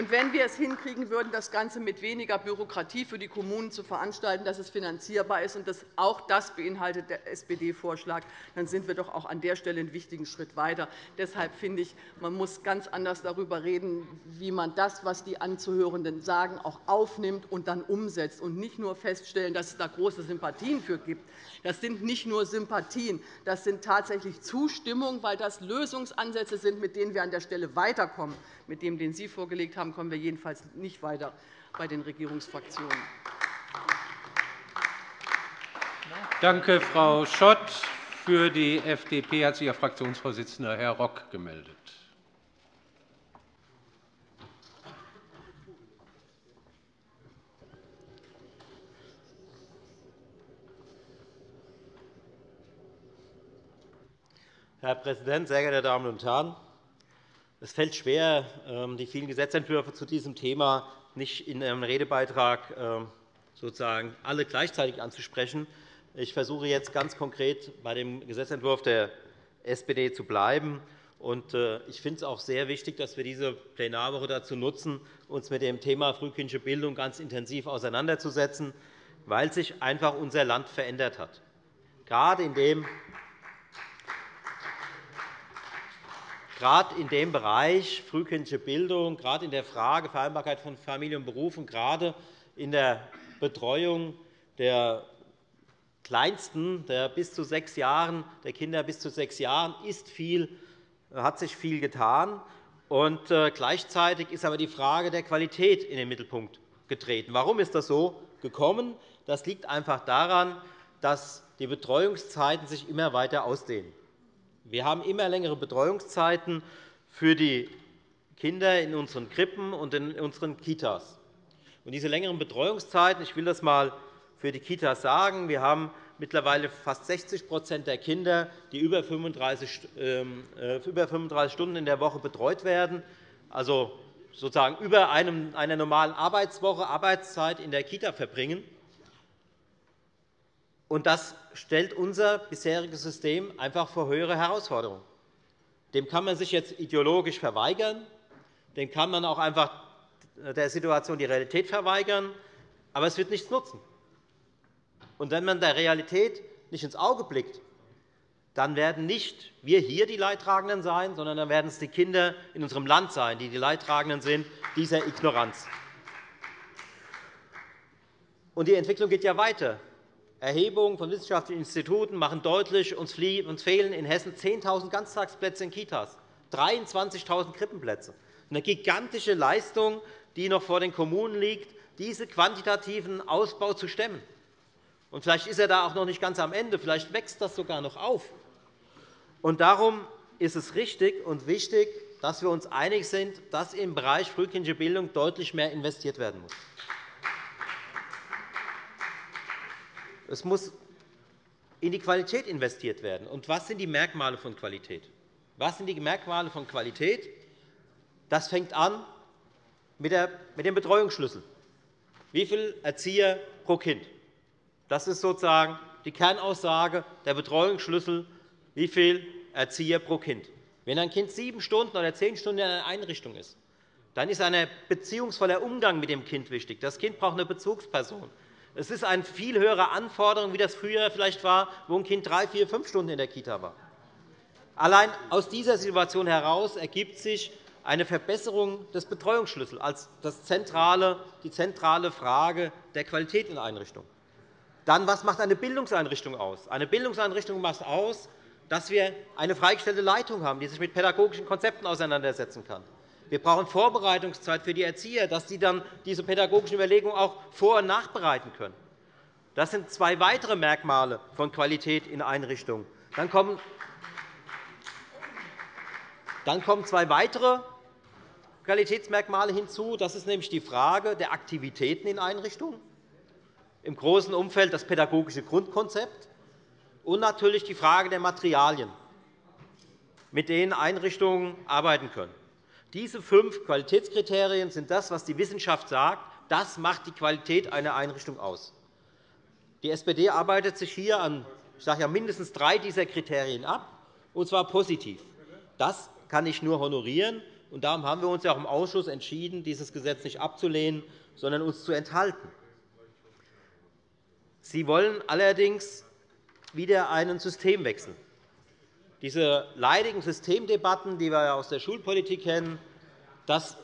wenn wir es hinkriegen würden, das Ganze mit weniger Bürokratie für die Kommunen zu veranstalten, dass es finanzierbar ist, und das, auch das beinhaltet der SPD-Vorschlag, dann sind wir doch auch an der Stelle einen wichtigen Schritt weiter. Deshalb finde ich, man muss ganz anders darüber reden, wie man das, was die Anzuhörenden sagen, auch aufnimmt und dann umsetzt, und nicht nur feststellen, dass es da große Sympathien für gibt. Das sind nicht nur Sympathien, das sind tatsächlich Zustimmung, weil das Lösungsansätze sind, mit denen wir an der Stelle weiterkommen. Mit dem, den Sie vorgelegt haben, kommen wir jedenfalls nicht weiter bei den Regierungsfraktionen. Danke, Frau Schott. Für die FDP hat sich Ihr Fraktionsvorsitzender Herr Rock gemeldet. Herr Präsident, sehr geehrte Damen und Herren! Es fällt schwer, ähm, die vielen Gesetzentwürfe zu diesem Thema nicht in Ihrem Redebeitrag ähm, sozusagen alle gleichzeitig anzusprechen. Ich versuche jetzt ganz konkret bei dem Gesetzentwurf der SPD zu bleiben. Äh, ich finde es auch sehr wichtig, dass wir diese Plenarwoche dazu nutzen, uns mit dem Thema frühkindliche Bildung ganz intensiv auseinanderzusetzen, weil sich einfach unser Land verändert hat. Gerade in dem gerade in dem Bereich frühkindliche Bildung, gerade in der Frage Vereinbarkeit von Familie und Beruf und gerade in der Betreuung der Kleinsten, der, bis zu sechs Jahren, der Kinder bis zu sechs Jahren, ist viel, hat sich viel getan. Und äh, gleichzeitig ist aber die Frage der Qualität in den Mittelpunkt getreten. Warum ist das so gekommen? Das liegt einfach daran, dass die Betreuungszeiten sich immer weiter ausdehnen. Wir haben immer längere Betreuungszeiten für die Kinder in unseren Krippen und in unseren Kitas. Und diese längeren Betreuungszeiten, ich will das einmal für die Kitas sagen, wir haben mittlerweile fast 60% der Kinder, die über 35, ähm, äh, über 35 Stunden in der Woche betreut werden, also sozusagen über einer normalen Arbeitswoche Arbeitszeit in der Kita verbringen. Und das stellt unser bisheriges System einfach vor höhere Herausforderungen. Dem kann man sich jetzt ideologisch verweigern. Dem kann man auch einfach der Situation die Realität verweigern. Aber es wird nichts nutzen. Und wenn man der Realität nicht ins Auge blickt, dann werden nicht wir hier die Leidtragenden sein, sondern dann werden es die Kinder in unserem Land sein, die die Leidtragenden sind dieser Ignoranz. Und die Entwicklung geht ja weiter. Erhebungen von wissenschaftlichen Instituten machen deutlich, uns fehlen in Hessen 10.000 Ganztagsplätze in Kitas, 23.000 Krippenplätze. Eine gigantische Leistung, die noch vor den Kommunen liegt, diesen quantitativen Ausbau zu stemmen. Und vielleicht ist er da auch noch nicht ganz am Ende. Vielleicht wächst das sogar noch auf. Und darum ist es richtig und wichtig, dass wir uns einig sind, dass im Bereich frühkindliche Bildung deutlich mehr investiert werden muss. Es muss in die Qualität investiert werden. Und was sind die Merkmale von Qualität? Was sind die Merkmale von Qualität? Das fängt an mit dem Betreuungsschlüssel. Wie viele Erzieher pro Kind? Das ist sozusagen die Kernaussage der Betreuungsschlüssel, wie viele Erzieher pro Kind. Wenn ein Kind sieben Stunden oder zehn Stunden in einer Einrichtung ist, dann ist ein beziehungsvoller Umgang mit dem Kind wichtig. Das Kind braucht eine Bezugsperson. Es ist eine viel höhere Anforderung, wie das früher vielleicht war, wo ein Kind drei, vier, fünf Stunden in der Kita war. Allein aus dieser Situation heraus ergibt sich eine Verbesserung des Betreuungsschlüssels als die zentrale Frage der Qualität in Einrichtungen. Dann, was macht eine Bildungseinrichtung aus? Eine Bildungseinrichtung macht aus, dass wir eine freigestellte Leitung haben, die sich mit pädagogischen Konzepten auseinandersetzen kann. Wir brauchen Vorbereitungszeit für die Erzieher, dass sie dann diese pädagogischen Überlegungen auch vor- und nachbereiten können. Das sind zwei weitere Merkmale von Qualität in Einrichtungen. Dann kommen, dann kommen zwei weitere Qualitätsmerkmale hinzu. Das ist nämlich die Frage der Aktivitäten in Einrichtungen, im großen Umfeld das pädagogische Grundkonzept und natürlich die Frage der Materialien, mit denen Einrichtungen arbeiten können. Diese fünf Qualitätskriterien sind das, was die Wissenschaft sagt. Das macht die Qualität einer Einrichtung aus. Die SPD arbeitet sich hier an ich sage ja, mindestens drei dieser Kriterien ab, und zwar positiv. Das kann ich nur honorieren. Und darum haben wir uns ja auch im Ausschuss entschieden, dieses Gesetz nicht abzulehnen, sondern uns zu enthalten. Sie wollen allerdings wieder einen Systemwechsel. Diese leidigen Systemdebatten, die wir aus der Schulpolitik kennen, das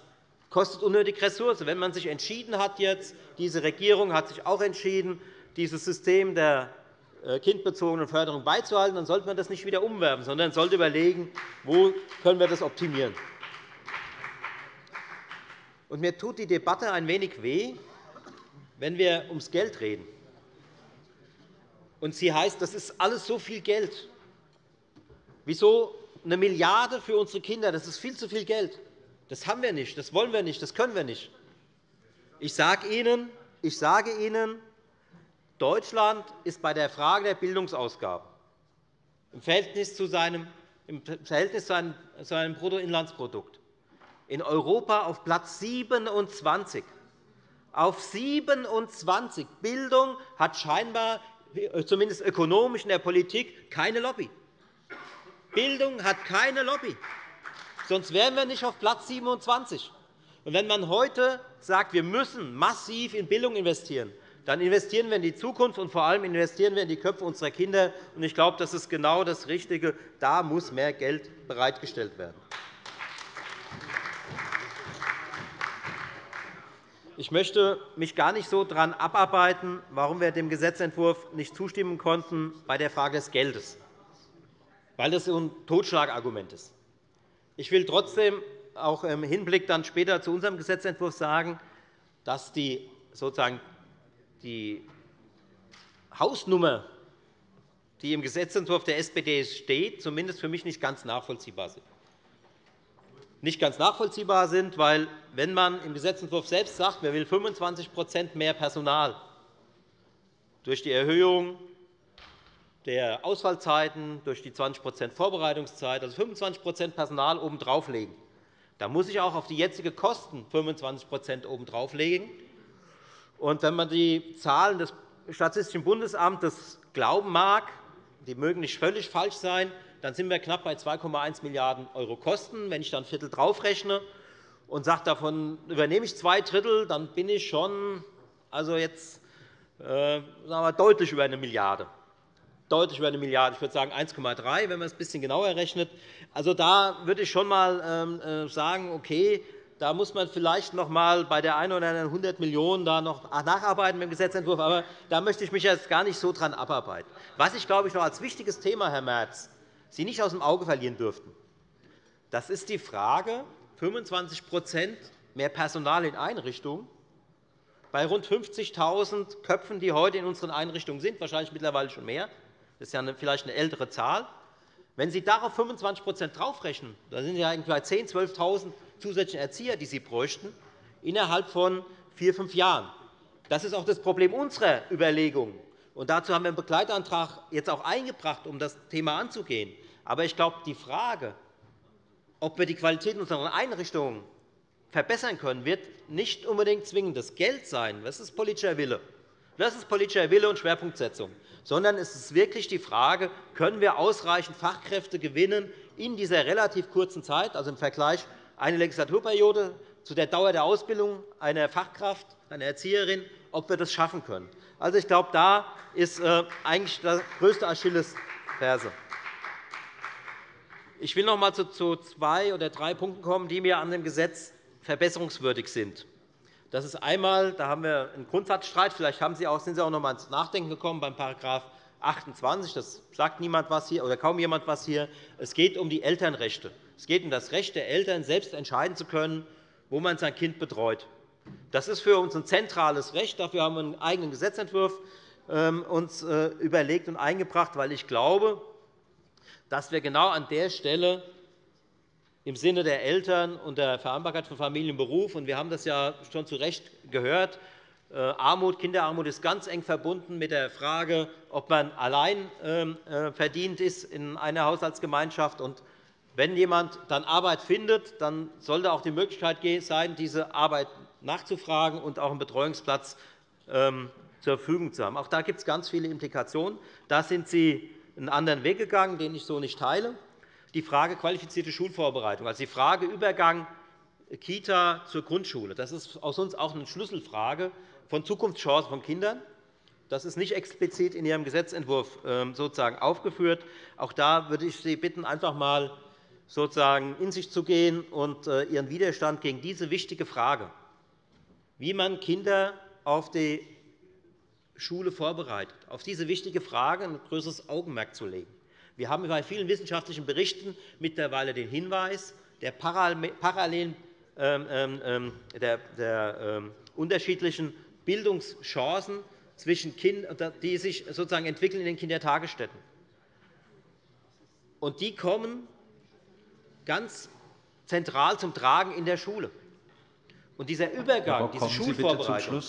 kostet unnötig Ressourcen. Wenn man sich entschieden hat, jetzt, diese Regierung hat sich auch entschieden, dieses System der äh, kindbezogenen Förderung beizubehalten, dann sollte man das nicht wieder umwerfen, sondern sollte überlegen, wo können wir das optimieren. Und mir tut die Debatte ein wenig weh, wenn wir ums Geld reden. Und sie heißt, das ist alles so viel Geld. Wieso eine Milliarde für unsere Kinder? Das ist viel zu viel Geld. Das haben wir nicht, das wollen wir nicht, das können wir nicht. Ich sage Ihnen, ich sage Ihnen Deutschland ist bei der Frage der Bildungsausgaben im Verhältnis zu seinem im Verhältnis zu seinem Bruttoinlandsprodukt. In Europa auf Platz 27. Auf 27. Bildung hat scheinbar, äh, zumindest ökonomisch in der Politik, keine Lobby. Bildung hat keine Lobby. Sonst wären wir nicht auf Platz 27. Und wenn man heute sagt, wir müssen massiv in Bildung investieren, dann investieren wir in die Zukunft, und vor allem investieren wir in die Köpfe unserer Kinder. Ich glaube, das ist genau das Richtige. Da muss mehr Geld bereitgestellt werden. Ich möchte mich gar nicht so daran abarbeiten, warum wir dem Gesetzentwurf nicht zustimmen konnten bei der Frage des Geldes, weil das ein Totschlagargument ist. Ich will trotzdem auch im Hinblick dann später zu unserem Gesetzentwurf sagen, dass die, sozusagen die Hausnummer, die im Gesetzentwurf der SPD steht, zumindest für mich nicht ganz nachvollziehbar sind. Nicht ganz nachvollziehbar sind, weil, wenn man im Gesetzentwurf selbst sagt, man will 25% mehr Personal durch die Erhöhung der Ausfallzeiten, durch die 20% Vorbereitungszeit, also 25% Personal obendrauf legen, da muss ich auch auf die jetzigen Kosten 25% obendrauf legen. Und wenn man die Zahlen des Statistischen Bundesamtes glauben mag, die mögen nicht völlig falsch sein, dann sind wir knapp bei 2,1 Milliarden € Kosten. Wenn ich dann ein Viertel draufrechne und sage, davon übernehme ich zwei Drittel, dann bin ich schon also jetzt, äh, sagen wir, deutlich über eine Milliarde deutlich über eine Milliarde. Ich würde sagen 1,3, wenn man es ein bisschen genauer rechnet. Also, da würde ich schon einmal ähm, äh, sagen, okay, da muss man vielleicht noch einmal bei der einen oder anderen 100 Millionen da noch nacharbeiten mit dem Gesetzentwurf. Aber da möchte ich mich jetzt gar nicht so dran abarbeiten. Was ich, glaube ich, noch als wichtiges Thema, Herr Merz, Sie nicht aus dem Auge verlieren dürften, das ist die Frage 25% mehr Personal in Einrichtungen bei rund 50.000 Köpfen, die heute in unseren Einrichtungen sind, wahrscheinlich mittlerweile schon mehr. Das ist ja vielleicht eine ältere Zahl. Wenn Sie darauf 25% draufrechnen, dann sind ja bei 10.000, 12.000 zusätzlichen Erzieher, die Sie bräuchten, innerhalb von vier, fünf Jahren. Das ist auch das Problem unserer Überlegungen. Und dazu haben wir einen Begleitantrag jetzt auch eingebracht, um das Thema anzugehen. Aber ich glaube, die Frage, ob wir die Qualität unserer Einrichtungen verbessern können, wird nicht unbedingt zwingend das Geld sein. Das ist politischer Wille. Das ist politischer Wille und Schwerpunktsetzung. Sondern es ist wirklich die Frage, können wir ausreichend Fachkräfte gewinnen in dieser relativ kurzen Zeit, also im Vergleich eine Legislaturperiode zu der Dauer der Ausbildung einer Fachkraft, einer Erzieherin, ob wir das schaffen können. Also, ich glaube, da ist äh, eigentlich das größte Achillesferse. Ich will noch einmal zu zwei oder drei Punkten kommen, die mir an dem Gesetz verbesserungswürdig sind. Das ist einmal, da haben wir einen Grundsatzstreit. Vielleicht haben Sie auch, sind Sie auch noch einmal ins Nachdenken gekommen beim § 28. Das sagt niemand was hier oder kaum jemand was hier. Es geht um die Elternrechte. Es geht um das Recht der Eltern, selbst entscheiden zu können, wo man sein Kind betreut. Das ist für uns ein zentrales Recht. Dafür haben wir einen eigenen Gesetzentwurf ähm, uns äh, überlegt und eingebracht, weil ich glaube, dass wir genau an der Stelle im Sinne der Eltern und der Vereinbarkeit von Familie und Beruf. Wir haben das ja schon zu Recht gehört. Äh, Armut, Kinderarmut ist ganz eng verbunden mit der Frage, ob man allein ähm, äh, verdient ist in einer Haushaltsgemeinschaft. Und wenn jemand dann Arbeit findet, dann sollte auch die Möglichkeit sein, diese Arbeit nachzufragen und auch einen Betreuungsplatz ähm, zur Verfügung zu haben. Auch da gibt es ganz viele Implikationen. Da sind Sie einen anderen Weg gegangen, den ich so nicht teile die Frage qualifizierte Schulvorbereitung, also die Frage Übergang Kita zur Grundschule. Das ist aus uns auch eine Schlüsselfrage von Zukunftschancen von Kindern. Das ist nicht explizit in Ihrem Gesetzentwurf ähm, sozusagen aufgeführt. Auch da würde ich Sie bitten, einfach einmal sozusagen in sich zu gehen und äh, Ihren Widerstand gegen diese wichtige Frage, wie man Kinder auf die Schule vorbereitet, auf diese wichtige Frage ein größeres Augenmerk zu legen. Wir haben bei vielen wissenschaftlichen Berichten mittlerweile den Hinweis der parallelen ähm, ähm, ähm, der, der unterschiedlichen Bildungschancen zwischen Kindern, die sich sozusagen entwickeln in den Kindertagesstätten. Und die kommen ganz zentral zum Tragen in der Schule. Und dieser Übergang, diese Schulvorbereitung,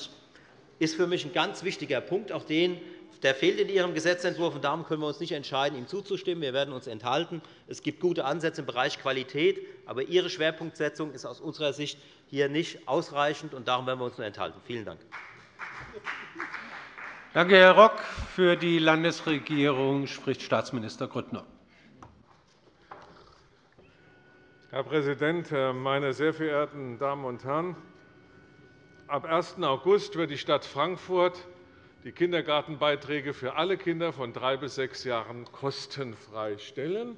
ist für mich ein ganz wichtiger Punkt. Auch den Der fehlt in Ihrem Gesetzentwurf, und darum können wir uns nicht entscheiden, ihm zuzustimmen. Wir werden uns enthalten. Es gibt gute Ansätze im Bereich Qualität, aber Ihre Schwerpunktsetzung ist aus unserer Sicht hier nicht ausreichend, und darum werden wir uns nur enthalten. Vielen Dank. Danke, Herr Rock. Für die Landesregierung spricht Staatsminister Grüttner. Herr Präsident, meine sehr verehrten Damen und Herren! Ab 1. August wird die Stadt Frankfurt die Kindergartenbeiträge für alle Kinder von drei bis sechs Jahren kostenfrei stellen.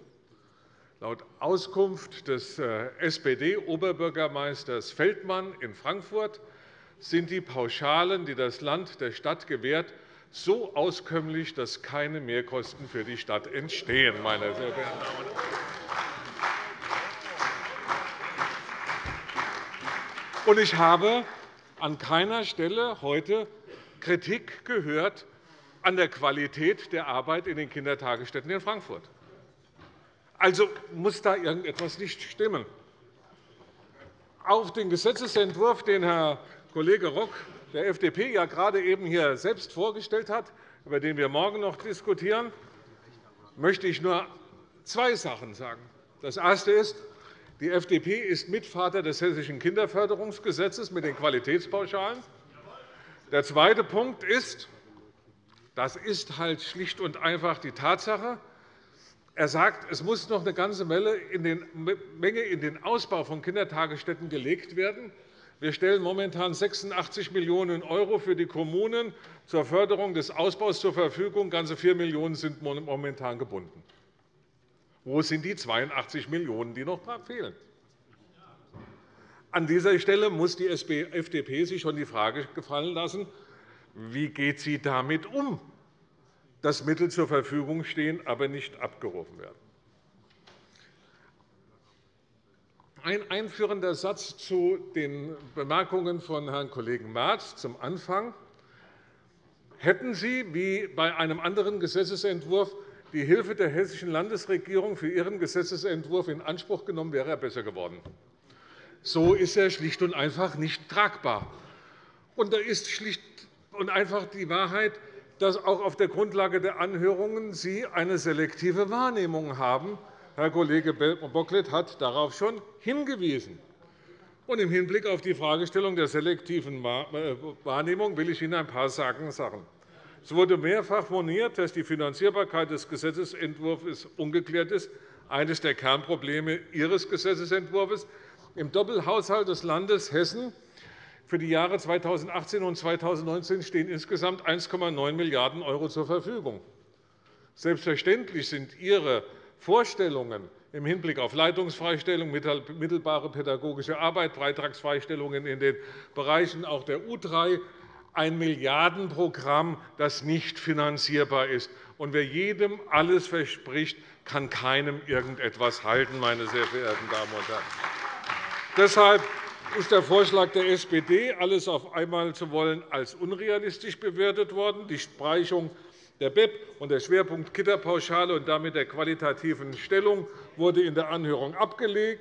Laut Auskunft des äh, SPD-Oberbürgermeisters Feldmann in Frankfurt sind die Pauschalen, die das Land der Stadt gewährt, so auskömmlich, dass keine Mehrkosten für die Stadt entstehen. Meine sehr verehrten Damen und Herren. Ich habe an keiner Stelle heute Kritik gehört an der Qualität der Arbeit in den Kindertagesstätten in Frankfurt. Also muss da irgendetwas nicht stimmen. Auf den Gesetzentwurf, den Herr Kollege Rock der FDP ja gerade eben hier selbst vorgestellt hat, über den wir morgen noch diskutieren, möchte ich nur zwei Sachen sagen. Das Erste ist, die FDP ist Mitvater des Hessischen Kinderförderungsgesetzes mit den Qualitätspauschalen. Der zweite Punkt ist, das ist halt schlicht und einfach die Tatsache, er sagt, es muss noch eine ganze Menge in den Ausbau von Kindertagesstätten gelegt werden. Wir stellen momentan 86 Millionen € für die Kommunen zur Förderung des Ausbaus zur Verfügung. Ganze 4 Millionen € sind momentan gebunden. Wo sind die 82 Millionen €, die noch fehlen? An dieser Stelle muss die FDP sich schon die Frage gefallen lassen, wie geht sie damit um, dass Mittel zur Verfügung stehen, aber nicht abgerufen werden. Ein einführender Satz zu den Bemerkungen von Herrn Kollegen Merz zum Anfang. Hätten Sie, wie bei einem anderen Gesetzentwurf, die Hilfe der Hessischen Landesregierung für Ihren Gesetzentwurf in Anspruch genommen, wäre er besser geworden. So ist er schlicht und einfach nicht tragbar. Und da ist schlicht und einfach die Wahrheit, dass auch auf der Grundlage der Anhörungen Sie eine selektive Wahrnehmung haben. Herr Kollege Bocklet hat darauf schon hingewiesen. Und Im Hinblick auf die Fragestellung der selektiven äh, Wahrnehmung will ich Ihnen ein paar Sagen sagen. Es wurde mehrfach moniert, dass die Finanzierbarkeit des Gesetzentwurfs ungeklärt ist. Eines der Kernprobleme Ihres Gesetzentwurfs. Im Doppelhaushalt des Landes Hessen für die Jahre 2018 und 2019 stehen insgesamt 1,9 Milliarden € zur Verfügung. Selbstverständlich sind Ihre Vorstellungen im Hinblick auf Leitungsfreistellung, mittelbare pädagogische Arbeit, Beitragsfreistellungen in den Bereichen auch der U3 ein Milliardenprogramm, das nicht finanzierbar ist. Und wer jedem alles verspricht, kann keinem irgendetwas halten, meine sehr verehrten Damen und Herren. Deshalb ist der Vorschlag der SPD, alles auf einmal zu wollen, als unrealistisch bewertet worden. Die Streichung der BEP und der Schwerpunkt Kitterpauschale und damit der qualitativen Stellung wurde in der Anhörung abgelehnt.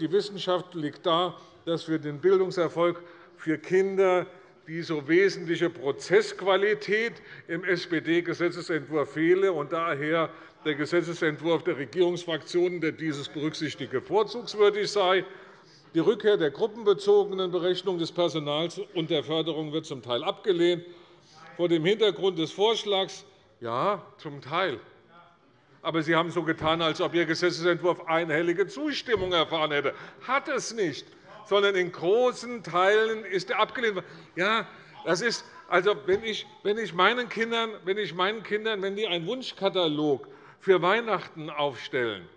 Die Wissenschaft liegt da, dass für den Bildungserfolg für Kinder die so wesentliche Prozessqualität im SPD-Gesetzentwurf fehle und daher der Gesetzentwurf der Regierungsfraktionen, der dieses berücksichtige, vorzugswürdig sei. Die Rückkehr der gruppenbezogenen Berechnung des Personals und der Förderung wird zum Teil abgelehnt. Vor dem Hintergrund des Vorschlags ja, zum Teil. Aber Sie haben so getan, als ob Ihr Gesetzentwurf einhellige Zustimmung erfahren hätte. Hat es nicht, sondern in großen Teilen ist er abgelehnt worden. Ja, das ist, also, wenn ich, wenn ich meinen Kindern, wenn ich meinen Kindern, wenn die einen Wunschkatalog für Weihnachten aufstellen,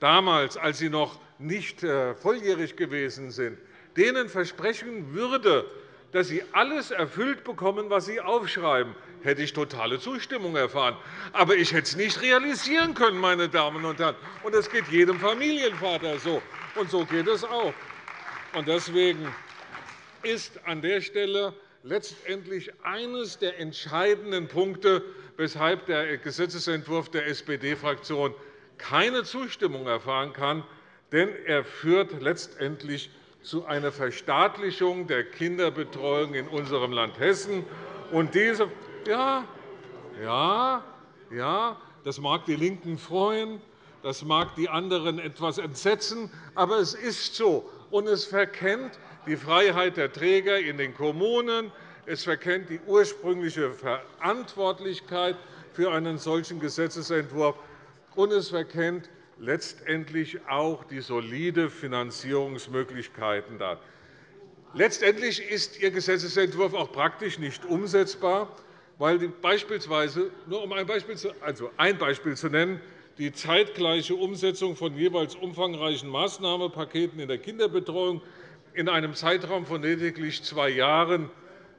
damals, als sie noch nicht äh, volljährig gewesen sind, denen versprechen würde, dass sie alles erfüllt bekommen, was sie aufschreiben, hätte ich totale Zustimmung erfahren. Aber ich hätte es nicht realisieren können, meine Damen und Herren. Und das geht jedem Familienvater so. Und so geht es auch. Deswegen ist an der Stelle letztendlich eines der entscheidenden Punkte, weshalb der Gesetzentwurf der SPD-Fraktion keine Zustimmung erfahren kann. Denn er führt letztendlich zu einer Verstaatlichung der Kinderbetreuung in unserem Land Hessen. Und diese, ja, Ja, ja, das mag die LINKEN freuen, das mag die anderen etwas entsetzen, aber es ist so. Und es verkennt die Freiheit der Träger in den Kommunen. Es verkennt die ursprüngliche Verantwortlichkeit für einen solchen Gesetzentwurf. Und es verkennt letztendlich auch die solide Finanzierungsmöglichkeiten. Letztendlich ist Ihr Gesetzentwurf auch praktisch nicht umsetzbar, weil beispielsweise, nur um ein Beispiel, zu, also ein Beispiel zu nennen, die zeitgleiche Umsetzung von jeweils umfangreichen Maßnahmenpaketen in der Kinderbetreuung in einem Zeitraum von lediglich zwei Jahren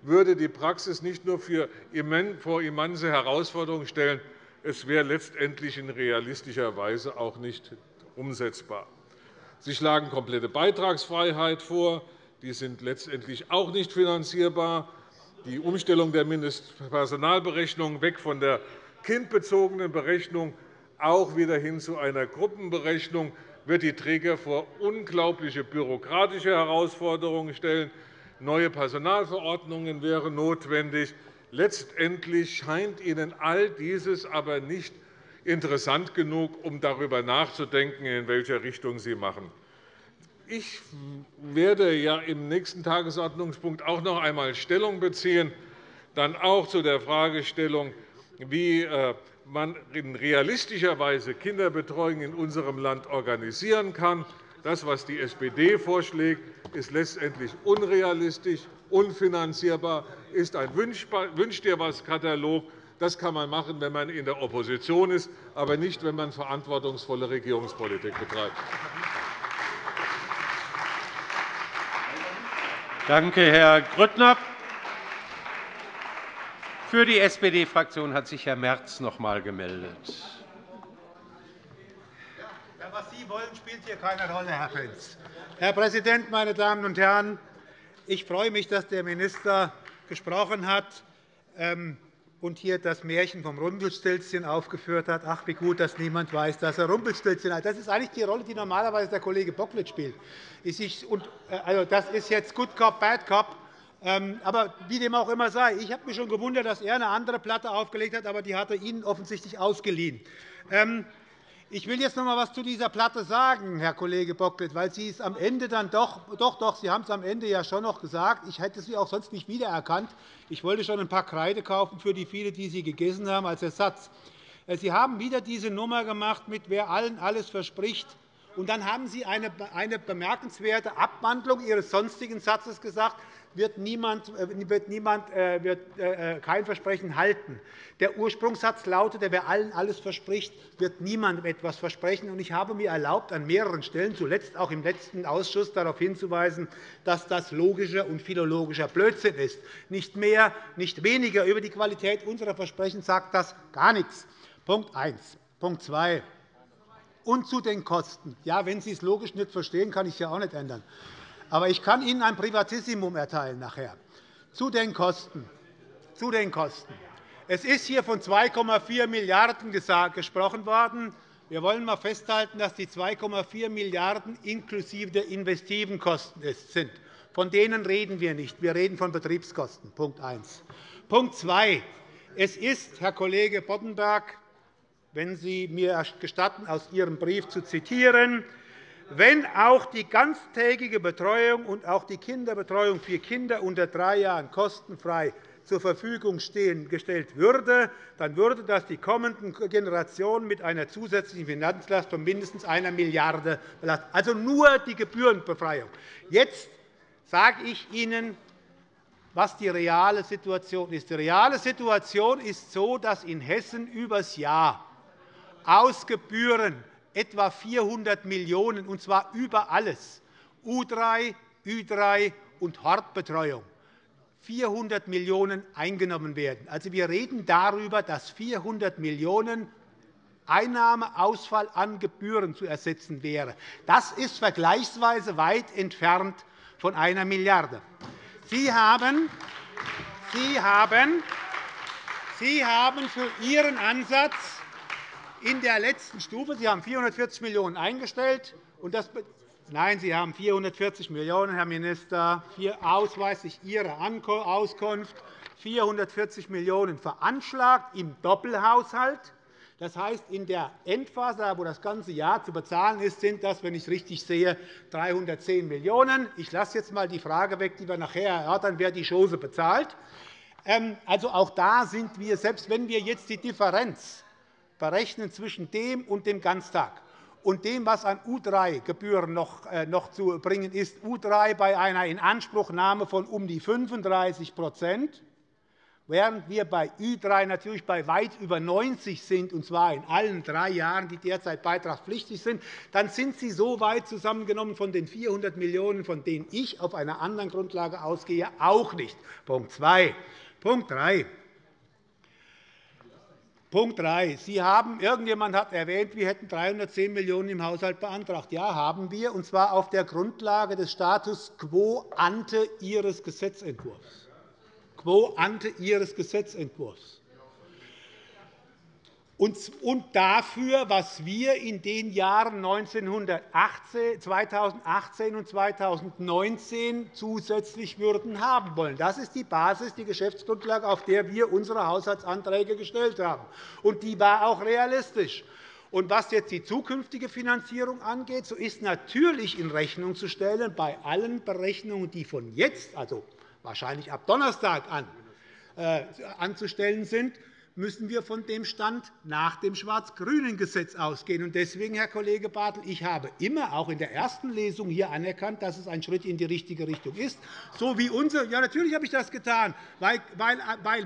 würde die Praxis nicht nur vor immense Herausforderungen stellen, es wäre letztendlich in realistischer Weise auch nicht umsetzbar. Sie schlagen komplette Beitragsfreiheit vor. Die sind letztendlich auch nicht finanzierbar. Die Umstellung der Mindestpersonalberechnung weg von der kindbezogenen Berechnung auch wieder hin zu einer Gruppenberechnung wird die Träger vor unglaubliche bürokratische Herausforderungen stellen. Neue Personalverordnungen wären notwendig. Letztendlich scheint Ihnen all dieses aber nicht interessant genug, um darüber nachzudenken, in welcher Richtung Sie machen. Ich werde ja im nächsten Tagesordnungspunkt auch noch einmal Stellung beziehen, dann auch zu der Fragestellung, wie äh, man in realistischer Weise Kinderbetreuung in unserem Land organisieren kann. Das, was die SPD vorschlägt, ist letztendlich unrealistisch, unfinanzierbar, ist ein Wünsch-dir-was-Katalog. Das kann man machen, wenn man in der Opposition ist, aber nicht, wenn man verantwortungsvolle Regierungspolitik betreibt. Danke, Herr Grüttner. Für die SPD-Fraktion hat sich Herr Merz noch einmal gemeldet. was Sie wollen, spielt hier keine Rolle, Herr Pentz. Herr Präsident, meine Damen und Herren! Ich freue mich, dass der Minister gesprochen hat ähm, und hier das Märchen vom Rumpelstilzchen aufgeführt hat. Ach, wie gut, dass niemand weiß, dass er Rumpelstilzchen hat. Das ist eigentlich die Rolle, die normalerweise der Kollege Bocklet spielt. Äh, also, das ist jetzt Good Cop, Bad Cop. Ähm, aber wie dem auch immer sei, ich habe mich schon gewundert, dass er eine andere Platte aufgelegt hat, aber die hat er Ihnen offensichtlich ausgeliehen. Ähm, ich will jetzt noch einmal etwas zu dieser Platte sagen, Herr Kollege Bocklet, weil Sie es am Ende dann doch, doch, doch, Sie haben es am Ende ja schon noch gesagt. Ich hätte Sie auch sonst nicht wiedererkannt. Ich wollte schon ein paar Kreide kaufen für die viele, die Sie gegessen haben als Ersatz. Äh, Sie haben wieder diese Nummer gemacht, mit wer allen alles verspricht. Und dann haben Sie eine bemerkenswerte Abwandlung Ihres sonstigen Satzes gesagt, wird niemand, äh, wird niemand äh, wird, äh, kein Versprechen halten. Der Ursprungssatz lautet, wer allen alles verspricht, wird niemandem etwas versprechen. Ich habe mir erlaubt, an mehreren Stellen, zuletzt auch im letzten Ausschuss, darauf hinzuweisen, dass das logischer und philologischer Blödsinn ist. Nicht mehr, nicht weniger über die Qualität unserer Versprechen sagt das gar nichts. Punkt 1. Punkt 2. Und zu den Kosten. Ja, wenn Sie es logisch nicht verstehen, kann ich es ja auch nicht ändern. Aber ich kann Ihnen ein Privatissimum erteilen nachher. Zu den Kosten. Zu den Kosten. Es ist hier von 2,4 Milliarden € gesprochen worden. Wir wollen einmal festhalten, dass die 2,4 Milliarden € inklusive der investiven Kosten sind. Von denen reden wir nicht. Wir reden von Betriebskosten. Punkt 1. Punkt 2. Es ist, Herr Kollege Boddenberg, wenn Sie mir gestatten, aus Ihrem Brief zu zitieren, wenn auch die ganztägige Betreuung und auch die Kinderbetreuung für Kinder unter drei Jahren kostenfrei zur Verfügung gestellt würde, dann würde das die kommenden Generationen mit einer zusätzlichen Finanzlast von mindestens einer Milliarde belasten. Also nur die Gebührenbefreiung. Jetzt sage ich Ihnen, was die reale Situation ist. Die reale Situation ist so, dass in Hessen übers Jahr aus Gebühren etwa 400 Millionen €, und zwar über alles, U3, Ü3 und Hortbetreuung, 400 Millionen € eingenommen werden. Also, wir reden darüber, dass 400 Millionen € Einnahmeausfall an Gebühren zu ersetzen wäre. Das ist vergleichsweise weit entfernt von einer Milliarde. Sie haben, Sie haben, Sie haben für Ihren Ansatz in der letzten Stufe. Sie haben 440 Millionen € eingestellt. Und das Nein, Sie haben 440 Millionen €, Herr Minister, ausweislich Ihrer Auskunft. 440 Millionen € veranschlagt im Doppelhaushalt. Das heißt, in der Endphase, wo das ganze Jahr zu bezahlen ist, sind das, wenn ich richtig sehe, 310 Millionen €. Ich lasse jetzt einmal die Frage weg, die wir nachher erörtern, wer die Chose bezahlt. Ähm, also auch da sind wir, selbst wenn wir jetzt die Differenz berechnen zwischen dem und dem Ganztag und dem, was an U3-Gebühren noch, äh, noch zu bringen ist, U3 bei einer Inanspruchnahme von um die 35% während wir bei Ü3 natürlich bei weit über 90 sind, und zwar in allen drei Jahren, die derzeit beitragspflichtig sind, dann sind sie so weit zusammengenommen von den 400 Millionen €, von denen ich auf einer anderen Grundlage ausgehe, auch nicht. Punkt 2. Punkt 3. Punkt 3. Sie haben, irgendjemand hat erwähnt, wir hätten 310 Millionen € im Haushalt beantragt. Ja, haben wir, und zwar auf der Grundlage des Status quo ante Ihres Gesetzentwurfs quo ante Ihres Gesetzentwurfs. Und dafür, was wir in den Jahren 2018 und 2019 zusätzlich würden haben wollen. Das ist die Basis, die Geschäftsgrundlage, auf der wir unsere Haushaltsanträge gestellt haben. Und die war auch realistisch. Und was jetzt die zukünftige Finanzierung angeht, so ist natürlich in Rechnung zu stellen, bei allen Berechnungen, die von jetzt, also wahrscheinlich ab Donnerstag an, äh, anzustellen sind, müssen wir von dem Stand nach dem schwarz-grünen Gesetz ausgehen. Deswegen, Herr Kollege Bartel, ich habe immer, auch in der ersten Lesung, hier anerkannt, dass es ein Schritt in die richtige Richtung ist. So wie unser, ja, natürlich habe ich das getan, weil,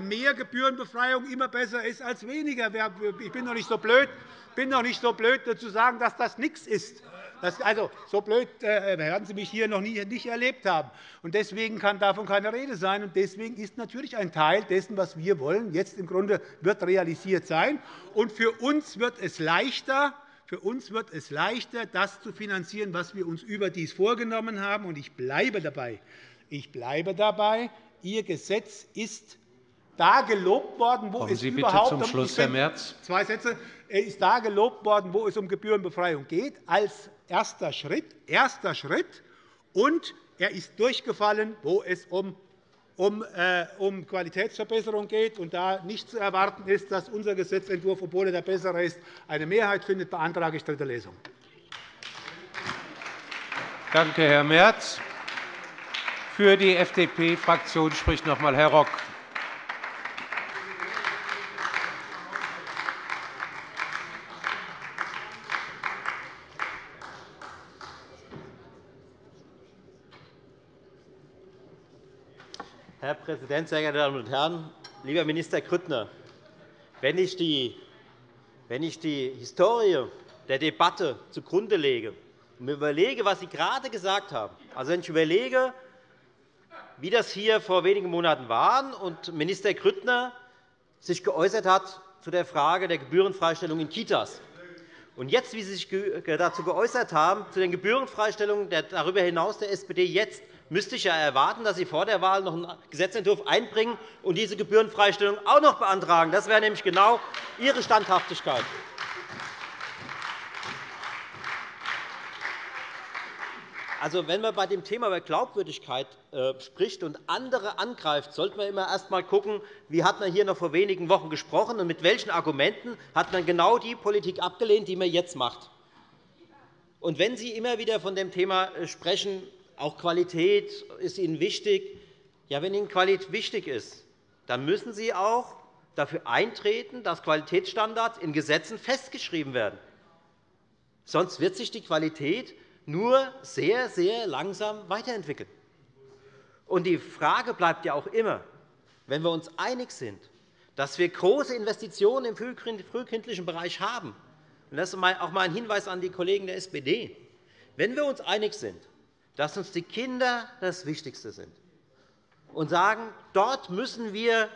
mehr Gebührenbefreiung immer besser ist als weniger. Ich bin doch nicht so blöd, bin doch nicht so blöd zu sagen, dass das nichts ist. Also, so blöd äh, werden Sie mich hier noch nie, nicht erlebt haben. Und deswegen kann davon keine Rede sein. Und deswegen ist natürlich ein Teil dessen, was wir wollen, jetzt im Grunde wird realisiert sein. Und für uns wird es leichter, für uns wird es leichter, das zu finanzieren, was wir uns überdies vorgenommen haben. Und ich bleibe dabei. Ich bleibe dabei. Ihr Gesetz ist da gelobt worden, wo Kommen es Sie überhaupt zum Schluss, Herr Merz. Zwei Sätze. Er ist da gelobt worden, wo es um Gebührenbefreiung geht, als erster Schritt, erster Schritt, und er ist durchgefallen, wo es um äh, um Qualitätsverbesserung geht und da nicht zu erwarten ist, dass unser Gesetzentwurf, obwohl er der bessere ist, eine Mehrheit findet, beantrage ich dritte Lesung. Danke, Herr Merz. Für die FDP-Fraktion spricht noch einmal Herr Rock. Präsident, sehr geehrte Damen und Herren! Lieber Minister Grüttner, wenn ich die, wenn ich die Historie der Debatte zugrunde lege und mir überlege, was Sie gerade gesagt haben, also wenn ich überlege, wie das hier vor wenigen Monaten war und Minister Grüttner sich geäußert hat zu der Frage der Gebührenfreistellung in Kitas, und jetzt, wie Sie sich dazu geäußert haben, zu den Gebührenfreistellungen darüber hinaus der SPD jetzt müsste ich ja erwarten, dass Sie vor der Wahl noch einen Gesetzentwurf einbringen und diese Gebührenfreistellung auch noch beantragen. Das wäre nämlich genau Ihre Standhaftigkeit. Also, wenn man bei dem Thema über Glaubwürdigkeit äh, spricht und andere angreift, sollte man immer erst einmal schauen, wie hat man hier noch vor wenigen Wochen gesprochen und mit welchen Argumenten hat man genau die Politik abgelehnt, die man jetzt macht. Und wenn Sie immer wieder von dem Thema äh, sprechen, auch Qualität ist Ihnen wichtig. Ja, wenn Ihnen Qualität wichtig ist, dann müssen Sie auch dafür eintreten, dass Qualitätsstandards in Gesetzen festgeschrieben werden. Sonst wird sich die Qualität nur sehr, sehr langsam weiterentwickeln. Und die Frage bleibt ja auch immer, wenn wir uns einig sind, dass wir große Investitionen im frühkindlichen Bereich haben, und das ist auch einmal ein Hinweis an die Kollegen der SPD, wenn wir uns einig sind, dass uns die Kinder das Wichtigste sind und sagen, dort müssen wir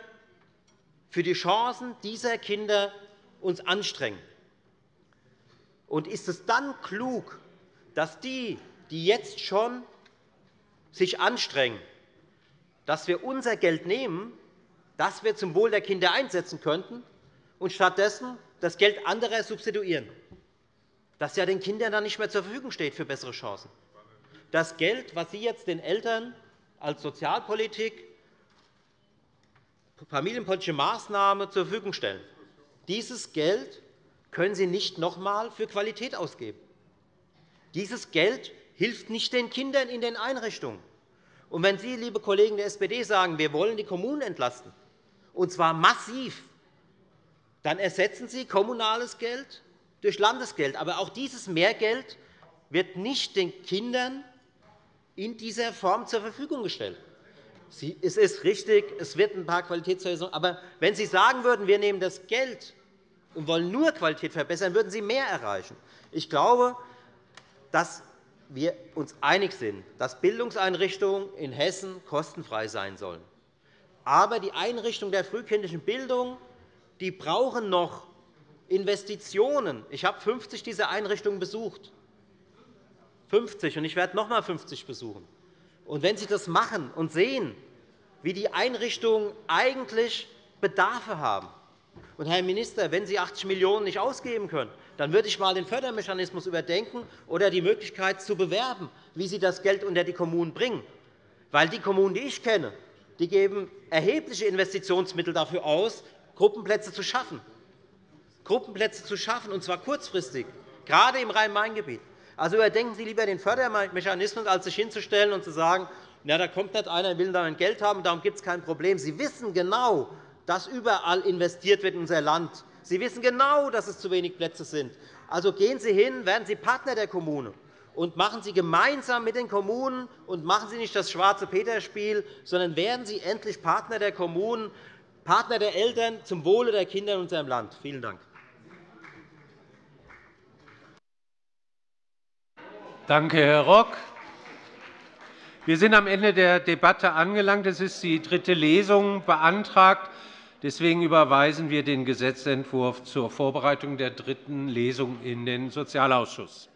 für die Chancen dieser Kinder uns anstrengen. Und ist es dann klug, dass die, die jetzt schon sich anstrengen, dass wir unser Geld nehmen, das wir zum Wohl der Kinder einsetzen könnten, und stattdessen das Geld anderer substituieren, das ja den Kindern dann nicht mehr zur Verfügung steht für bessere Chancen das Geld, das Sie jetzt den Eltern als Sozialpolitik familienpolitische Maßnahme zur Verfügung stellen. Dieses Geld können Sie nicht noch einmal für Qualität ausgeben. Dieses Geld hilft nicht den Kindern in den Einrichtungen. Und wenn Sie, liebe Kollegen der SPD, sagen, wir wollen die Kommunen entlasten, und zwar massiv, dann ersetzen Sie kommunales Geld durch Landesgeld. Aber auch dieses Mehrgeld wird nicht den Kindern in dieser Form zur Verfügung gestellt. Es ist richtig, es wird ein paar Qualitätshöjungen. Aber wenn Sie sagen würden, wir nehmen das Geld und wollen nur Qualität verbessern, würden Sie mehr erreichen. Ich glaube, dass wir uns einig sind, dass Bildungseinrichtungen in Hessen kostenfrei sein sollen. Aber die Einrichtungen der frühkindlichen Bildung die brauchen noch Investitionen. Ich habe 50 dieser Einrichtungen besucht. 50, und ich werde noch einmal 50 besuchen. Und wenn Sie das machen und sehen, wie die Einrichtungen eigentlich Bedarfe haben, und, Herr Minister, wenn Sie 80 Millionen € nicht ausgeben können, dann würde ich einmal den Fördermechanismus überdenken oder die Möglichkeit zu bewerben, wie Sie das Geld unter die Kommunen bringen. Weil die Kommunen, die ich kenne, die geben erhebliche Investitionsmittel dafür aus, Gruppenplätze zu schaffen. Gruppenplätze zu schaffen, und zwar kurzfristig, gerade im Rhein-Main-Gebiet. Also überdenken Sie lieber den Fördermechanismus, als sich hinzustellen und zu sagen, ja, da kommt nicht einer, will dann Geld haben, darum gibt es kein Problem. Sie wissen genau, dass überall investiert wird in unser Land. Sie wissen genau, dass es zu wenig Plätze sind. Also gehen Sie hin, werden Sie Partner der Kommune und machen Sie gemeinsam mit den Kommunen und machen Sie nicht das schwarze Peter-Spiel, sondern werden Sie endlich Partner der Kommunen, Partner der Eltern zum Wohle der Kinder in unserem Land. Vielen Dank. Danke, Herr Rock. Wir sind am Ende der Debatte angelangt. Es ist die dritte Lesung beantragt. Deswegen überweisen wir den Gesetzentwurf zur Vorbereitung der dritten Lesung in den Sozialausschuss.